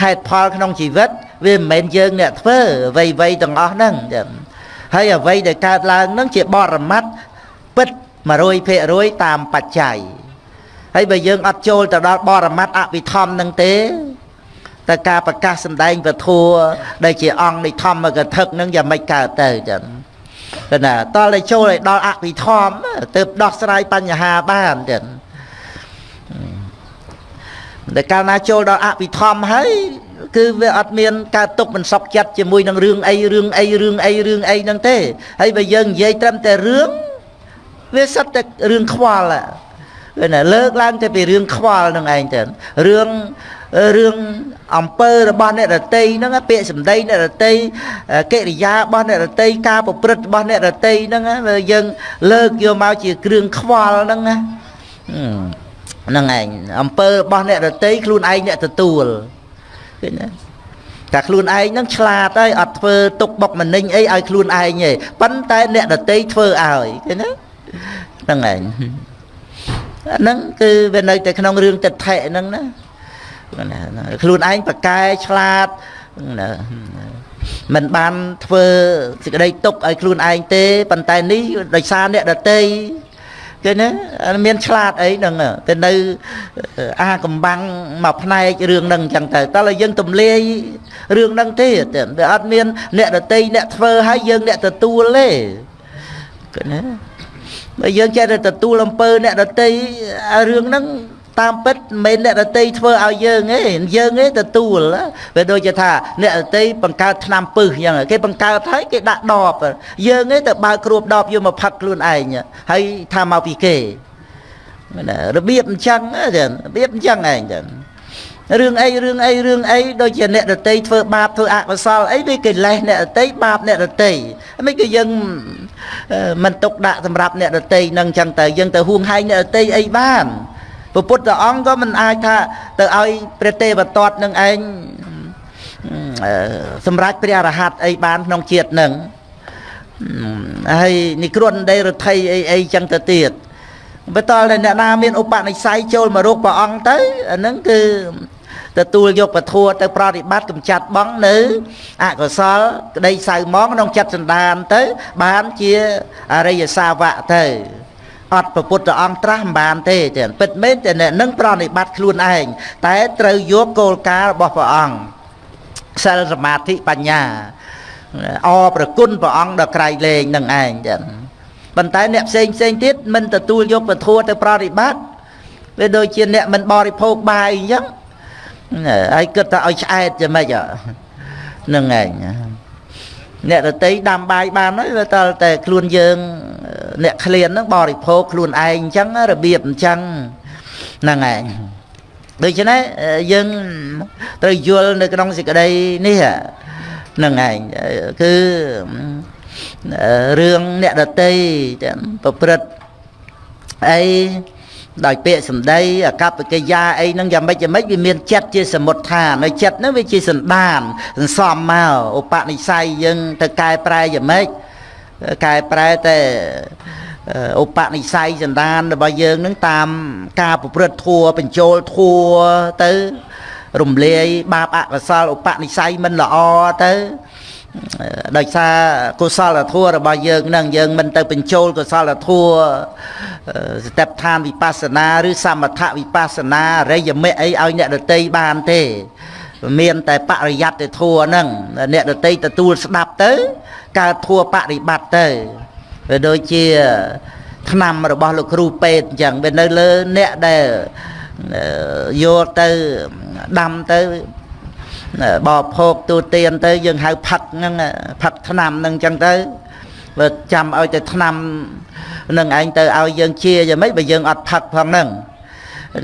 ហេតុផលក្នុងជីវិតវាមិនមែនយើងអ្នកធ្វើអវ័យអវ័យទាំងអស់ហ្នឹងចឹងហើយអ្វីដែលកើតឡើងហ្នឹងជាបរមត្តពិត100%តាមបច្ច័យហើយបើយើងអត់ចូលទៅដល់បរមត្តអវិធម្មហ្នឹងទេ តែការប្រកាសសម្ដែងពធัวដែលជាអង្គនៃធម្មកថានឹងយ៉ាងម៉េចកើតទៅចឹងគឺណាតលតែចូលឲ្យដល់អភិធម្មទើបដោះស្រាយបញ្ហាបានចឹងតែកាលណាចូលដល់អភិធម្មហើយគឺវាអត់មានការទុកមិនសុខចិត្តជាមួយនឹងរឿងអីរឿងអីរឿងអីរឿងអីហ្នឹងទេហើយបើយើងនិយាយត្រឹមតែរឿងវាសិតតែរឿងខ្វល់គឺណាលើកឡើងតែពីរឿងខ្វល់នឹងឯងទៅរឿង រឿងអំពើរបស់អ្នករតីហ្នឹងពាក្យសម្ដីអ្នករតីកិរិយារបស់អ្នករតីការប្រព្រឹត្តរបស់អ្នករតីហ្នឹងយើងលើកយកមកជាគ្រឿងខ្វល់ហ្នឹងណាហ្នឹងឯងអំពើរបស់អ្នករតីខ្លួនឯងអ្នកទទួលឃើញទេតែខ្លួនឯងហ្នឹងឆ្លាតហើយអត់ធ្វើទុកបុកម្នេញអីឲ្យខ្លួនឯងទេប៉ុន្តែអ្នកដតីធ្វើឲ្យឃើញទេហ្នឹងឯងហ្នឹងគឺវានៅតែក្នុងរឿងទិដ្ឋិហ្នឹងណា ខ្លួនឯងប្រកែឆ្លាតណាមិនបានធ្វើសេចក្តីទុកឲ្យខ្លួនឯងទេប៉ុន្តែនេះដោយសារអ្នកដតីគេណាមានឆ្លាតអីហ្នឹងតែនៅអាកំបាំងមកផ្នែករឿងហ្នឹងអញ្ចឹងទៅតើឲ្យយើងទម្លាយរឿងហ្នឹងទេវាអត់មានអ្នកដតីអ្នកធ្វើឲ្យយើងអ្នកទទួលទេគេណាបើយើងចេះតែទទួលអំពើអ្នកដតីរឿងហ្នឹង តាមពិតមិនមែនអ្នកដតីធ្វើឲ្យយើងទេយើងទេទទួលវាដូចជាថាអ្នកដតីបង្កើតឆ្នាំពឹសអញ្ចឹងគេបង្កើតហើយគេដាក់ដបយើងទេទៅបើកគ្រួបដបយកមកផឹកខ្លួនឯងហើយថាមកពីគេរបៀបអញ្ចឹងរបៀបអញ្ចឹងឯងចឹងរឿងអីរឿងអីរឿងអីដូចជាអ្នករតីធ្វើបាបធ្វើអកុសលអីវាកិលេសអ្នករតីបាបអ្នករតីមិនគឺយើងមិនទុកដាក់សម្រាប់អ្នករតីនឹងចឹងទៅយើងទៅហួងហែងអ្នករតីអីបាន ព្រះពុទ្ធអង្គក៏មិនអាចថាទៅឲ្យព្រះទេវទត្តនឹងឯងសម្រាប់ព្រះអរហន្តអីបានក្នុងជាតិនឹងហើយនិក្រន់ដីរដ្ឋីអីអីចឹងទៅទៀតបន្តតែអ្នកណាមានឧបនិស្ស័យចូលមករកព្រះអង្គទៅអាហ្នឹងគឺទទួលយកពធัวទៅប្រតិបត្តិកម្ចាត់បងនៅអកុសលក្តីសៅមងក្នុងចិត្តសន្តានទៅបានជាអរិយសាវកទៅ អត់ពុទ្ធអង្គត្រាស់មិនបានទេទេពិតមែនតែអ្នកនឹងប្រតិបត្តិខ្លួនឯងតែត្រូវយកគោលការណ៍របស់ព្រះអង្គសិលសមាធិបញ្ញាអប្រគុណព្រះអង្គដល់ក្រៃលែងនឹងឯងចឹងប៉ុន្តែអ្នកផ្សេងផ្សេងទៀតមិនទទួលយកពធទៅប្រតិបត្តិវាដូចជាអ្នកមិនបរិភោគបាយអញ្ចឹងហើយគិតថាឲ្យឆ្អែតយ៉ាងម៉េចហ្នឹងឯង អ្នកដតីដាំបាយបានហើយវាតតែខ្លួនយើងអ្នកក្លៀនហ្នឹងបរិភោគខ្លួនឯងអញ្ចឹងរបៀបអញ្ចឹងហ្នឹងឯងដូច្នេះយើងត្រូវយល់នៅក្នុងសេចក្តីនេះហ្នឹងឯងគឺរឿងអ្នកដតីប្រព្រឹត្តអី ដោយពាក្យសម្ដីអកប្បកិរិយាអីហ្នឹងយ៉ាងម៉េចយ៉ាងម៉េចវាមានចិត្តជាសមុទ្ឋាននៅចិត្តហ្នឹងវាជាសន្តានសន្សំមកឧបនិស្ស័យយើងទៅកែប្រែយ៉ាងម៉េចកែប្រែតែឧបនិស្ស័យសន្តានរបស់យើងនឹងតាមការប្រព្រឹត្តធัวបញ្ចូលធัวទៅរំលាយបាបអកុសលឧបនិស្ស័យមិនល្អទៅ ដោយសារកុសលធម៌របស់យើងនឹងយើងមិនទៅបញ្ចូលកុសលធម៌ស្តេបឋានវិបស្សនាឬសមថវិបស្សនារិយមិអីឲ្យអ្នកដតីបានទេមានតែបរិយ័តធัวហ្នឹងអ្នកដតីទទួលស្ដាប់ទៅកើតធัวបរិបត្តិទៅវាដូចជាឆ្នាំរបស់លោកគ្រូពេទ្យអញ្ចឹងវានៅលើអ្នកដែលយកទៅដាំទៅ បបភោគទូទានទៅយើងហៅផឹកហ្នឹងផឹកឆ្នាំហ្នឹងអញ្ចឹងទៅបើចាំឲ្យទៅឆ្នាំនឹងឯងទៅឲ្យយើងជាយ៉ាងម៉េចបើយើងអត់ផឹកផងហ្នឹង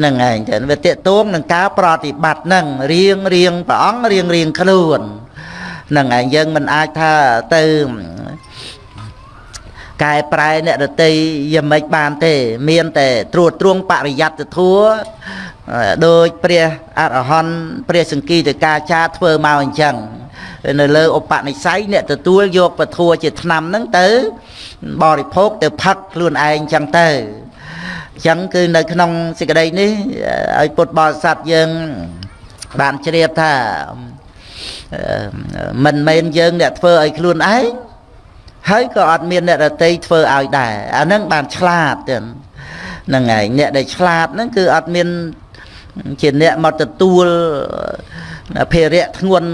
នឹងឯងទៅវាតេតួងនឹងការប្រតិបត្តិហ្នឹងរៀងរៀងព្រះអង្គរៀងរៀងខ្លួននឹងឯងយើងមិនអាចថាទៅកែប្រែអ្នករតីយ៉ាងម៉េចបានទេ មានតែត្រួតត្រងបរិយ័តធัว ដោយព្រះអរហន្តព្រះសង្គីតកាចាធ្វើមកអញ្ចឹងនៅលើឧបនិស្ស័យអ្នកទទួលយកពធัวជាឆ្នាំហ្នឹងទៅ បរិភោគទៅផឹកខ្លួនឯងអញ្ចឹងទៅអញ្ចឹងគឺនៅក្នុងសេចក្តីនេះឲ្យពុទ្ធបរិស័ទយើងបានជ្រាបថាមិនមែនយើងអ្នកធ្វើឲ្យខ្លួនឯងហើយក៏អត់មានអ្នករតីធ្វើឲ្យដែរអាហ្នឹងបានឆ្លាតទៀតហ្នឹងហើយអ្នកដែលឆ្លាតហ្នឹងគឺអត់មាន ជាអ្នកមកទទួលភារៈធ្ងន់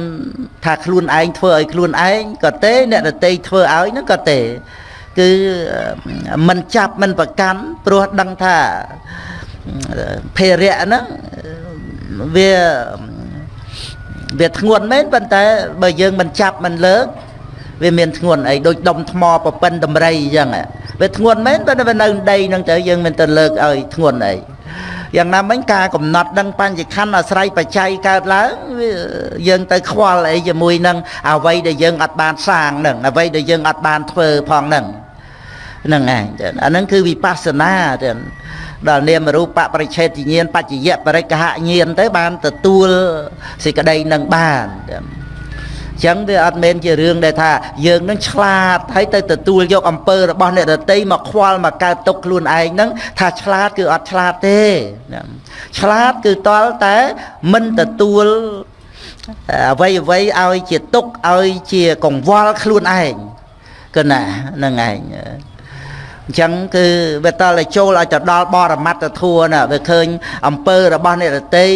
ថាខ្លួនឯងធ្វើឲ្យខ្លួនឯងក៏ទេអ្នកដតីធ្វើឲ្យហ្នឹងក៏ទេ គឺមិនចាប់មិនប្រកាន់ព្រោះដឹងថាភារៈហ្នឹងវាវាធ្ងន់មែនប៉ុន្តែបើយើងមិនចាប់មិនលើកវាមានធ្ងន់អីដូចដុំថ្មប្រពិនតម្រៃអញ្ចឹងវាធ្ងន់មែនប៉ុន្តែវានៅដីហ្នឹងទៅយើងមិនទៅលើកឲ្យធ្ងន់អី យ៉ាងណាមិញការកំណត់ដឹងបញ្ញខណ្ឌអាស្រ័យបច្ច័យកើតឡើងយើងទៅខ្វល់អីជាមួយនឹងអ្វីដែលយើងអត់បានសាងនឹងអ្វីដែលយើងអត់បានធ្វើផងនឹងហ្នឹងឯងអាហ្នឹងគឺវិបស្សនាទៅដល់នាមរូបបរិឆេទញ្ញាណបច្ចយៈបរិកហញ្ញាណទៅបានទទួលសេចក្តីនឹងបានចឹង វាអត់មែនជារឿងដែលថាយើងនឹងឆ្លាតហើយទៅទទួលយកអំពើរបស់អ្នកដតីមកខ្វល់មកកើតទុកខ្លួនឯងហ្នឹងថាឆ្លាតគឺអត់ឆ្លាតទេឆ្លាតគឺតល់តែមិនទទួលអ្វីអ្វីឲ្យជាទុកឲ្យជាកង្វល់ខ្លួនឯងគឺណាហ្នឹងឯងអញ្ចឹងគឺវាតតែចូលឲ្យទៅដល់បរមត្តធัวណាវាឃើញអំពើរបស់អ្នករតី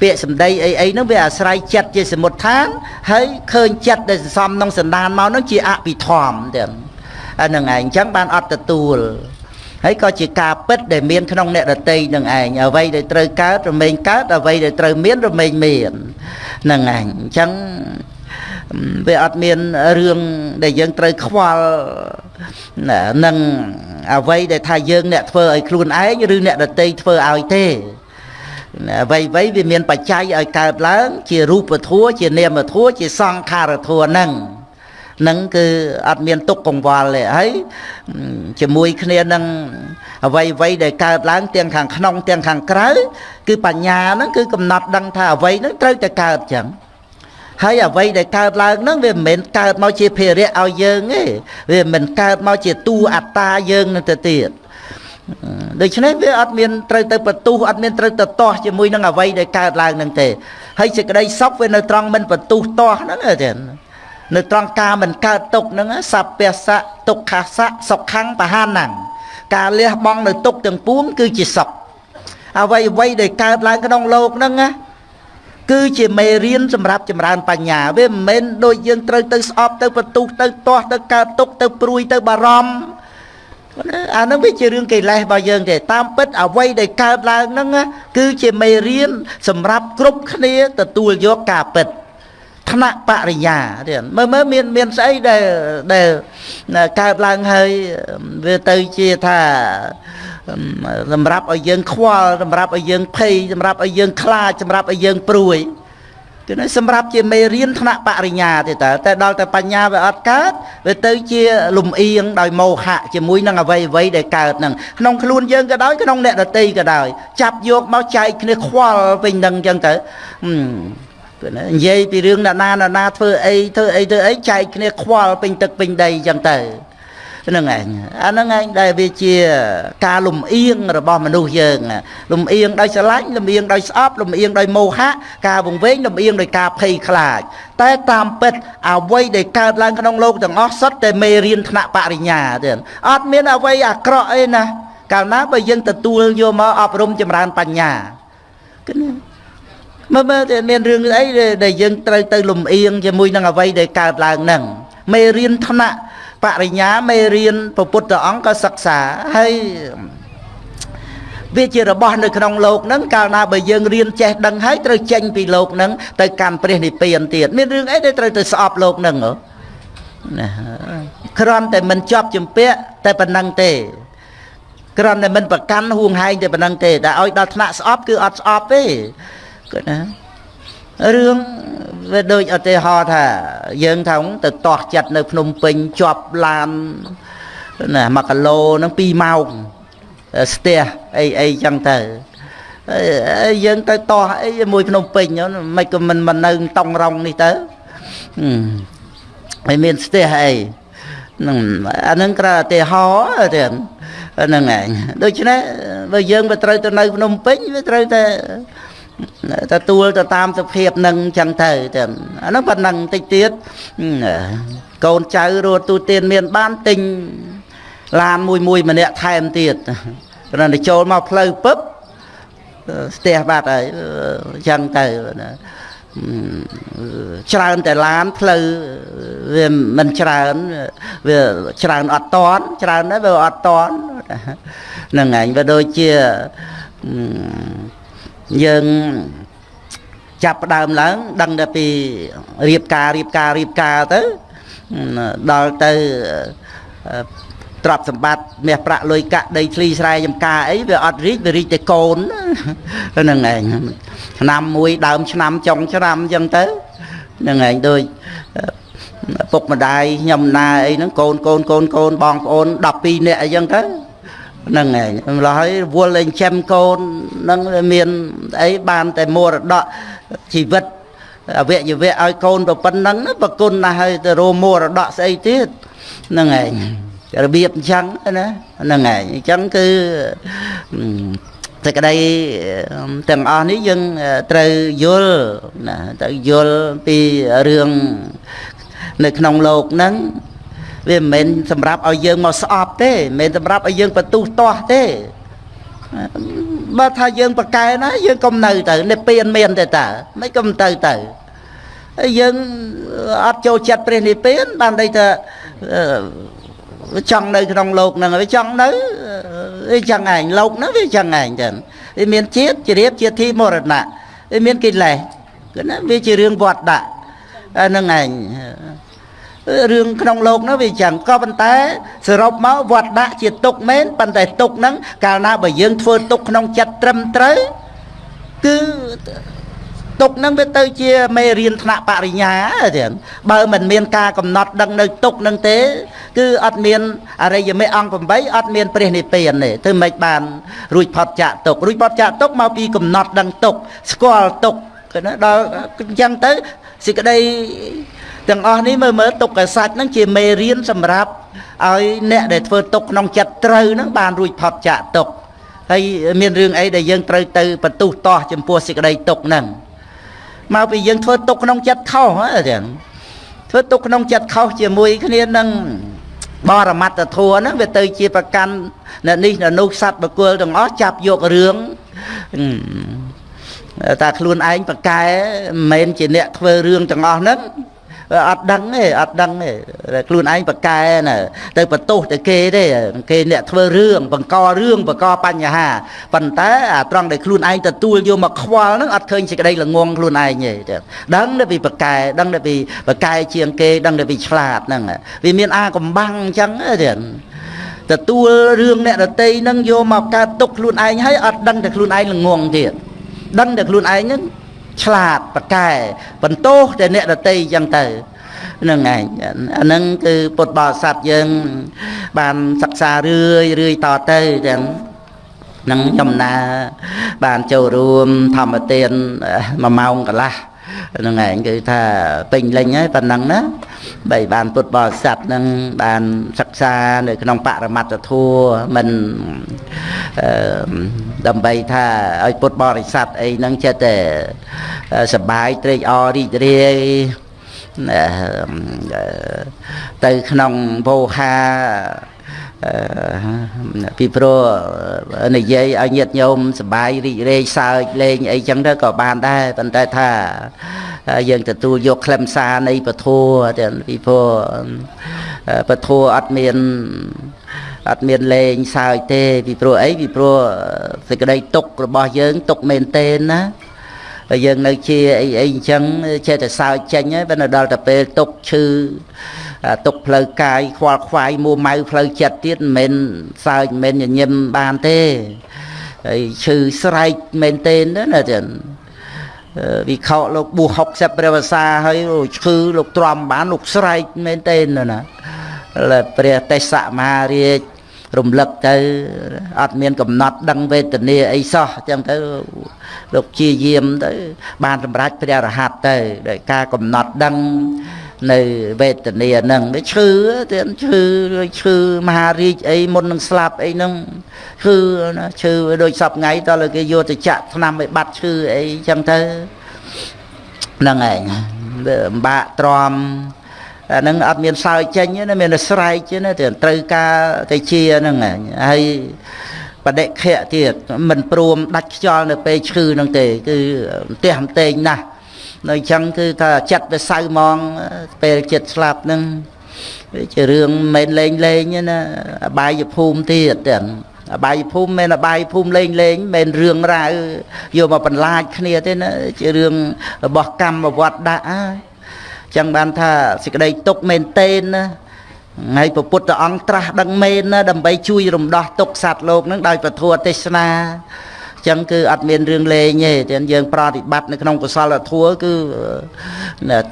ពាក្យសម្ដីអីអីហ្នឹងវាអាស្រ័យចិត្តជាសមុទ្ឋានហើយឃើញចិត្តដែលសន្សំក្នុងសន្តានមកហ្នឹងជាអភិធម្មទាំងអាហ្នឹងឯងអញ្ចឹងបានអត់ទទួលហើយក៏ជាការពិតដែលមានក្នុងអ្នករតីនឹងឯងអ្វីដែលត្រូវកើតរមែងកើតអ្វីដែលត្រូវមានរមែងមាននឹងឯងអញ្ចឹងវាអត់មានរឿងដែលយើងត្រូវខ្វល់នឹងអ្វីដែលថាយើងអ្នកធ្វើឲ្យខ្លួនឯងឬអ្នកដតីធ្វើឲ្យទេ អ្វីអ្វីវាមានបច្ច័យឲ្យកើតឡើងជារូបធัวជានាមធัวជាសង្ខារធัวហ្នឹងនឹងគឺអត់មានទុកកង្វល់ទេហើយជាមួយគ្នានឹងអ្វីអ្វីដែលកើតឡើងទាំងខាងក្នុងទាំងខាងក្រៅគឺបញ្ញាហ្នឹងគឺកំណត់ដឹងថាអ្វីហ្នឹងត្រូវតែកើតចឹងហើយអ្វីដែលកើតឡើងហ្នឹងវាមិនមែនកើតមកជាភារៈឲ្យយើងទេវាមិនកើតមកជាតួអត្តាយើងនឹងទៅទៀត ដូច្នេះវាអត់មានត្រូវទៅបន្ទុះអត់មានត្រូវទៅទាស់ជាមួយនឹងអ្វីដែលកើតឡើងនឹងទេហើយសេចក្តីសុខវានៅត្រង់មិនបន្ទុះទាស់ហ្នឹងទេនៅត្រង់ការមិនកើតទុកហ្នឹងសព្វសៈទុក្ខសៈសុខੰបហានាំងការលះបង់នៅទុកទាំងពួងគឺជាសុខអ្វីអ្វីដែលកើតឡើងក្នុងលោកហ្នឹងណាគឺជាមេរៀនសម្រាប់ចម្រើនបញ្ញាវាមិនមែនដូចយើងត្រូវទៅស្អប់ទៅបន្ទុះទៅទាស់ទៅកើតទុកទៅព្រួយទៅបារម្ភ អានឹងវាជារឿងកិលេសរបស់យើងទេតាមពិតអ្វីដែលកើតឡើងហ្នឹងគឺជាមេរៀនសម្រាប់គ្រប់គ្នាទទួលយកការពិតថ្នាក់បរិញ្ញាទៀតមើលមើលមានមានស្អីដែលដែលកើតឡើងហើយវាទៅជាថាសម្រាប់ឲ្យយើងខ្វល់សម្រាប់ឲ្យយើងភ័យសម្រាប់ឲ្យយើងខ្លាចសម្រាប់ឲ្យយើងព្រួយ គឺនេះសម្រាប់ជាមេរៀនថ្នាក់បរិញ្ញាទេតើតែដល់តែបញ្ញាវាអត់កើតវាទៅជាលំអៀងដោយមោហៈជាមួយនឹងអវ័យអវ័យដែលកើតនឹងក្នុងខ្លួនយើងក៏ដោយក្នុងអ្នកដតីក៏ដោយចាប់យកមកចែកគ្នាខ្វល់ពេញនឹងអញ្ចឹងទៅគឺណានិយាយពីរឿងអ្នកណាអ្នកណាធ្វើអីធ្វើអីធ្វើអីចែកគ្នាខ្វល់ពេញទឹកពេញដីអញ្ចឹងទៅ ហ្នឹងឯងអាហ្នឹងឯងដែលវាជាការលំអៀងរបស់មនុស្សយើងលំអៀងដោយស្រឡាញ់លំអៀងដោយស្អប់លំអៀងដោយមោហៈការវង្វេងលំអៀងដោយការភ័យខ្លាច តែតាមពិតអ្វីដែលកើតឡើងក្នុងលោកទាំងអស់សុទ្ធតែមេរៀនថ្នាក់បរិញ្ញាទេអត់មានអ្វីអាក្រក់អីណាកាលណាបើយើងទទួលយកមកអប់រំចម្រើនបញ្ញាគឺមើលមើលតែមានរឿងអីដែលយើងត្រូវទៅលំអៀងជាមួយនឹងអ្វីដែលកើតឡើងហ្នឹងមេរៀនថ្នាក់ បរិញ្ញាមេរៀនព្រះពុទ្ធអង្គក៏សិក្សាហើយវាជារបស់នៅក្នុងលោកហ្នឹងកាលណាបើយើងរៀនចេះដឹងហើយត្រូវចេញពីលោកហ្នឹងទៅកាន់ព្រះនិព្វានទៀតមានរឿងអីដែលត្រូវទៅស្អប់លោកហ្នឹងណាគ្រាន់តែមិនជាប់ជំពាក់តែប៉ុណ្ណឹងទេគ្រាន់តែមិនប្រកាន់ហួងហែងតែប៉ុណ្ណឹងទេតែឲ្យដល់ថ្នាក់ស្អប់គឺអត់ស្អប់ទេគាត់ណា រឿងវាដូចឧទាហរណ៍ថា យើងថាទៅតោះចិត្តនៅភ្នំពេញជាប់ឡានណា1គីឡូហ្នឹង2ម៉ោងស្ទះអីអីចឹងទៅយើងទៅតោះអីមួយភ្នំពេញមិនក៏មិនមិននៅតង់រងនេះទៅហើយមានស្ទះអីហ្នឹងអាហ្នឹងក្រៅឧទាហរណ៍ទៀតហ្នឹងឯងដូច្នេះបើយើងទៅត្រូវទៅនៅភ្នំពេញវាត្រូវតែ ទទួលទៅតាមសភាពនឹងចឹងទៅទាំងអានោះប៉ុណ្ណឹងតិចទៀតកូនចៅរត់ទូទានមានបានទិញឡានមួយមួយម្នាក់ថែមទៀតគ្រាន់តែចូលមកផ្លូវពឹបស្ទះបាត់ហើយចឹងទៅច្រើនតែឡានផ្លូវវាមិនច្រើនវាច្រើនអត់តន់ច្រើនដែរវាអត់តន់ហ្នឹងឯងវាដូចជា យើងចាប់ផ្ដើមឡើង ដឹងតែពីរៀបការរៀបការរៀបការទៅដល់ទៅទ្រព្យសម្បត្តិមាសប្រាក់លុយកាក់ដីធ្លីស្រែចម្ការអីវាអត់រីកវារីកតែកូនហ្នឹងឯងឆ្នាំមួយដើមឆ្នាំចុងឆ្នាំអញ្ចឹងទៅហ្នឹងឯងដូចពុកម្ដាយខ្ញុំណាអីហ្នឹងកូនកូនកូនកូនបងប្អូន12នាក់អីចឹងទៅ ហ្នឹងឯងម្ល៉េះហើយវល់លេងចិញ្ចឹមកូនហ្នឹងមានអីបានតែមរតកជីវិតអវយវៈឲ្យកូនប្រពន្ធហ្នឹងប្រគុណណាស់ហើយទៅរមរតកស្អីទៀតហ្នឹងឯងរបៀបអញ្ចឹងណាហ្នឹងឯងអញ្ចឹងគឺតែក្តីទាំងអស់នេះយើងត្រូវយល់ណាត្រូវយល់ពីរឿងនៅក្នុងលោកហ្នឹង វាមិនមែនសម្រាប់ឲ្យយើងមកស្អប់ទេមិនមែនសម្រាប់ឲ្យយើងបន្ទុះទាស់ទេបើថាយើងប្រកែណាយើងកុំនៅទៅនិព្វានមានទេតើមិនកុំទៅទៅហើយយើងអត់ចូលចិត្តព្រះនិព្វានបានន័យថាចង់នៅក្នុងលោកហ្នឹងវាចង់នៅវាចឹងឯងលោកហ្នឹងវាចឹងឯងចឹងវាមានជាតិជ្រាបជាទីមរណៈវាមានកិលេសគឺណាវាជារឿងវត្តដាក់ហ្នឹងឯង រឿងក្នុងលោកនោះវាចឹងក៏ប៉ុន្តែសរុបមកវត្តដាក់ជាទុកមែនប៉ុន្តែទុកហ្នឹងកាលណាបើយើងធ្វើទុកក្នុងចិត្តត្រឹមត្រូវគឺទុកនឹងវាទៅជាមេរៀនថ្នាក់បរិញ្ញាទៀតបើមិនមានការកំណត់ដឹងនៅទុកនឹងទេ គឺអត់មានអរិយមេអង្គ8អត់មានព្រះនិព្វានទេធ្វើម៉េចបាន រួចផុតចាកទុករួចផុតចាកទុកមកពីកំណត់ដឹងទុកស្គាល់ទុកណាដល់អញ្ចឹងទៅសេចក្តី ទាំងអស់នេះមើលមើលទុកកសាច់ហ្នឹងជាមេរៀនសម្រាប់ឲ្យអ្នកដែលធ្វើទុកក្នុងចិត្តត្រូវហ្នឹងបានរួចផុតចាកទុកហើយមានរឿងអីដែលយើងត្រូវទៅបន្ទុះតោះចំពោះសេចក្តីទុកហ្នឹងមកពីយើងធ្វើទុកក្នុងចិត្តខុសហ្នឹងធ្វើទុកក្នុងចិត្តខុសជាមួយគ្នានឹងបរមត្តធัวហ្នឹងវាទៅជាប្រកាន់អ្នកនេះអ្នកនោះសัตว์បកុលទាំងអស់ចាប់យករឿងតែខ្លួនឯងប្រកែមិនមែនជាអ្នកធ្វើរឿងទាំងអស់ហ្នឹង អត់ដឹងទេអត់ដឹងទេខ្លួនឯងប្រកែណាទៅបន្ទោសទៅគេទេគេអ្នកធ្វើរឿងបង្ករឿងបង្កបញ្ហាប៉ុន្តែអាត្រង់ដែលខ្លួនឯងទទួលយកមកខ្វល់ហ្នឹងអត់ឃើញសេចក្តីល្ងងខ្លួនឯងទេដឹងតែពីប្រកែដឹងតែពីប្រកែជាងគេដឹងតែពីឆ្លាតហ្នឹងវាមានអាកំបាំងអញ្ចឹងទេទទួលរឿងអ្នកដតីហ្នឹងយកមកកើតទុកខ្លួនឯងហើយអត់ដឹងតែខ្លួនឯងល្ងងទៀតដឹងតែខ្លួនឯងហ្នឹង ឆ្លាតប្រកែបន្ទោសតែអ្នកដតីអញ្ចឹងទៅនឹងឯងអាហ្នឹងគឺពុទ្ធបរិស័ទយើង បានសិក្សារឿយរឿយតទៅទាំងនឹងចំណាបានចូលរួមធម្មទាន1ម៉ោងកន្លះ ហ្នឹងឯងគឺថាពេញលេញហើយប៉ុណ្ណឹងណាបីបានពុទ្ធបរិស័ទនឹងបានសិក្សានៅក្នុងបរមត្តធัวមិនអឺដើម្បីថាឲ្យពុទ្ធបរិស័ទអីហ្នឹងចិត្តតែសបាយត្រេកអររីករាយទៅក្នុងវោហា ពីព្រោះនិយាយឲ្យញាតញោមសបាយរីករាយសើចលេងអីចឹងទៅក៏បានដែរប៉ុន្តែថា យើងទទួលយកខ្លឹមសារនៃពធទាំងពីព្រោះពធអត់មានអត់មានលេងសើចទេ ពីព្រោះអីពីព្រោះសេចក្តីទុករបស់យើងទុកមែនទេណាហើយយើងនៅជាអីអីអញ្ចឹងចេះតែសើចចេញហើយបើដល់តែពេលទុកឈឺ ទុកផ្លូវកាយខ្វល់ខ្វាយមួម៉ៅផ្លូវចិត្តទៀតមិនមែនសើចមិនមែនញញឹមបានទេហើយឈឺស្រែកមែនទេណាចឹងវិខោលោកប៊ូ60ព្រះវសាហើយឈឺលោកទ្រាំបានលោកស្រែកមែនទេណាព្រះទេសមហារាជរំលឹកទៅអត់មានកំណត់ដឹងវេទនាអីសោះអញ្ចឹងទៅលោកជាយាមទៅ បានសម្រេចព្រះរហ័តទៅដោយការកំណត់ដឹង នៅវេទនាហ្នឹងវាឈឺទៀតឈឺឈឺមហារាជអីមុននឹងស្លាប់អីហ្នឹងឈឺណាឈឺដូចសពថ្ងៃតើគេយកទៅចាក់ថ្នាំឲ្យបាត់ឈឺអីចឹងទៅហ្នឹងឯងអំបាក់ទ្រាំអាហ្នឹងអត់មានសើចចេញណាមានតែស្រែកណាទៅត្រូវការទៅជាហ្នឹងហើយបដិខៈទៀតមិនព្រមដាច់ខ្យល់នៅពេលឈឺហ្នឹងទេគឺផ្ទះផ្ទែងណាស់ នៅអញ្ចឹងគឺថាចិត្តវាសៅហ្មងពេលចិត្តស្លាប់ហ្នឹងវាជារឿងមិនលេងលេងណាអបាយភូមិទៀតទាំងអបាយភូមិមិនអបាយភូមិលេងលេងមិនរឿងរ៉ាវយកមកបន្លាចគ្នាទេណាជារឿងរបស់កម្មវត្តដាក់ចឹងបានថាសេចក្តីទុកមែនតេនណាហើយព្រះពុទ្ធអង្គត្រាស់ដឹងមែនណាដើម្បីជួយរំដោះទុកសត្វលោកនឹងដោយពធទេសនា ចឹងគឺអត់មានរឿងលេងទេតែយើងប្រតិបត្តិនៅក្នុងកុសលធម៌គឺ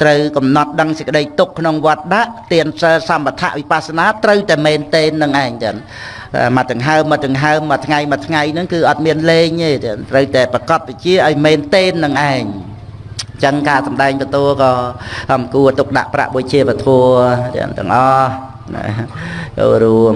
ត្រូវកំណត់ដឹងសេចក្តីទុកក្នុងវត្តដាក់ទានសិលសម្បថវិបស្សនាត្រូវតែមែនទេនឹងឯងចឹងមកដង្ហើមមកដង្ហើមមួយថ្ងៃមួយថ្ងៃហ្នឹងគឺអត់មានលេងទេត្រូវតែប្រកបវិជាឲ្យមែនទេនឹងឯងចឹងការសំដែងពធក៏អំគួរទុកដាក់ប្រាក់បុជាពធទាំងអស់ចូលរួម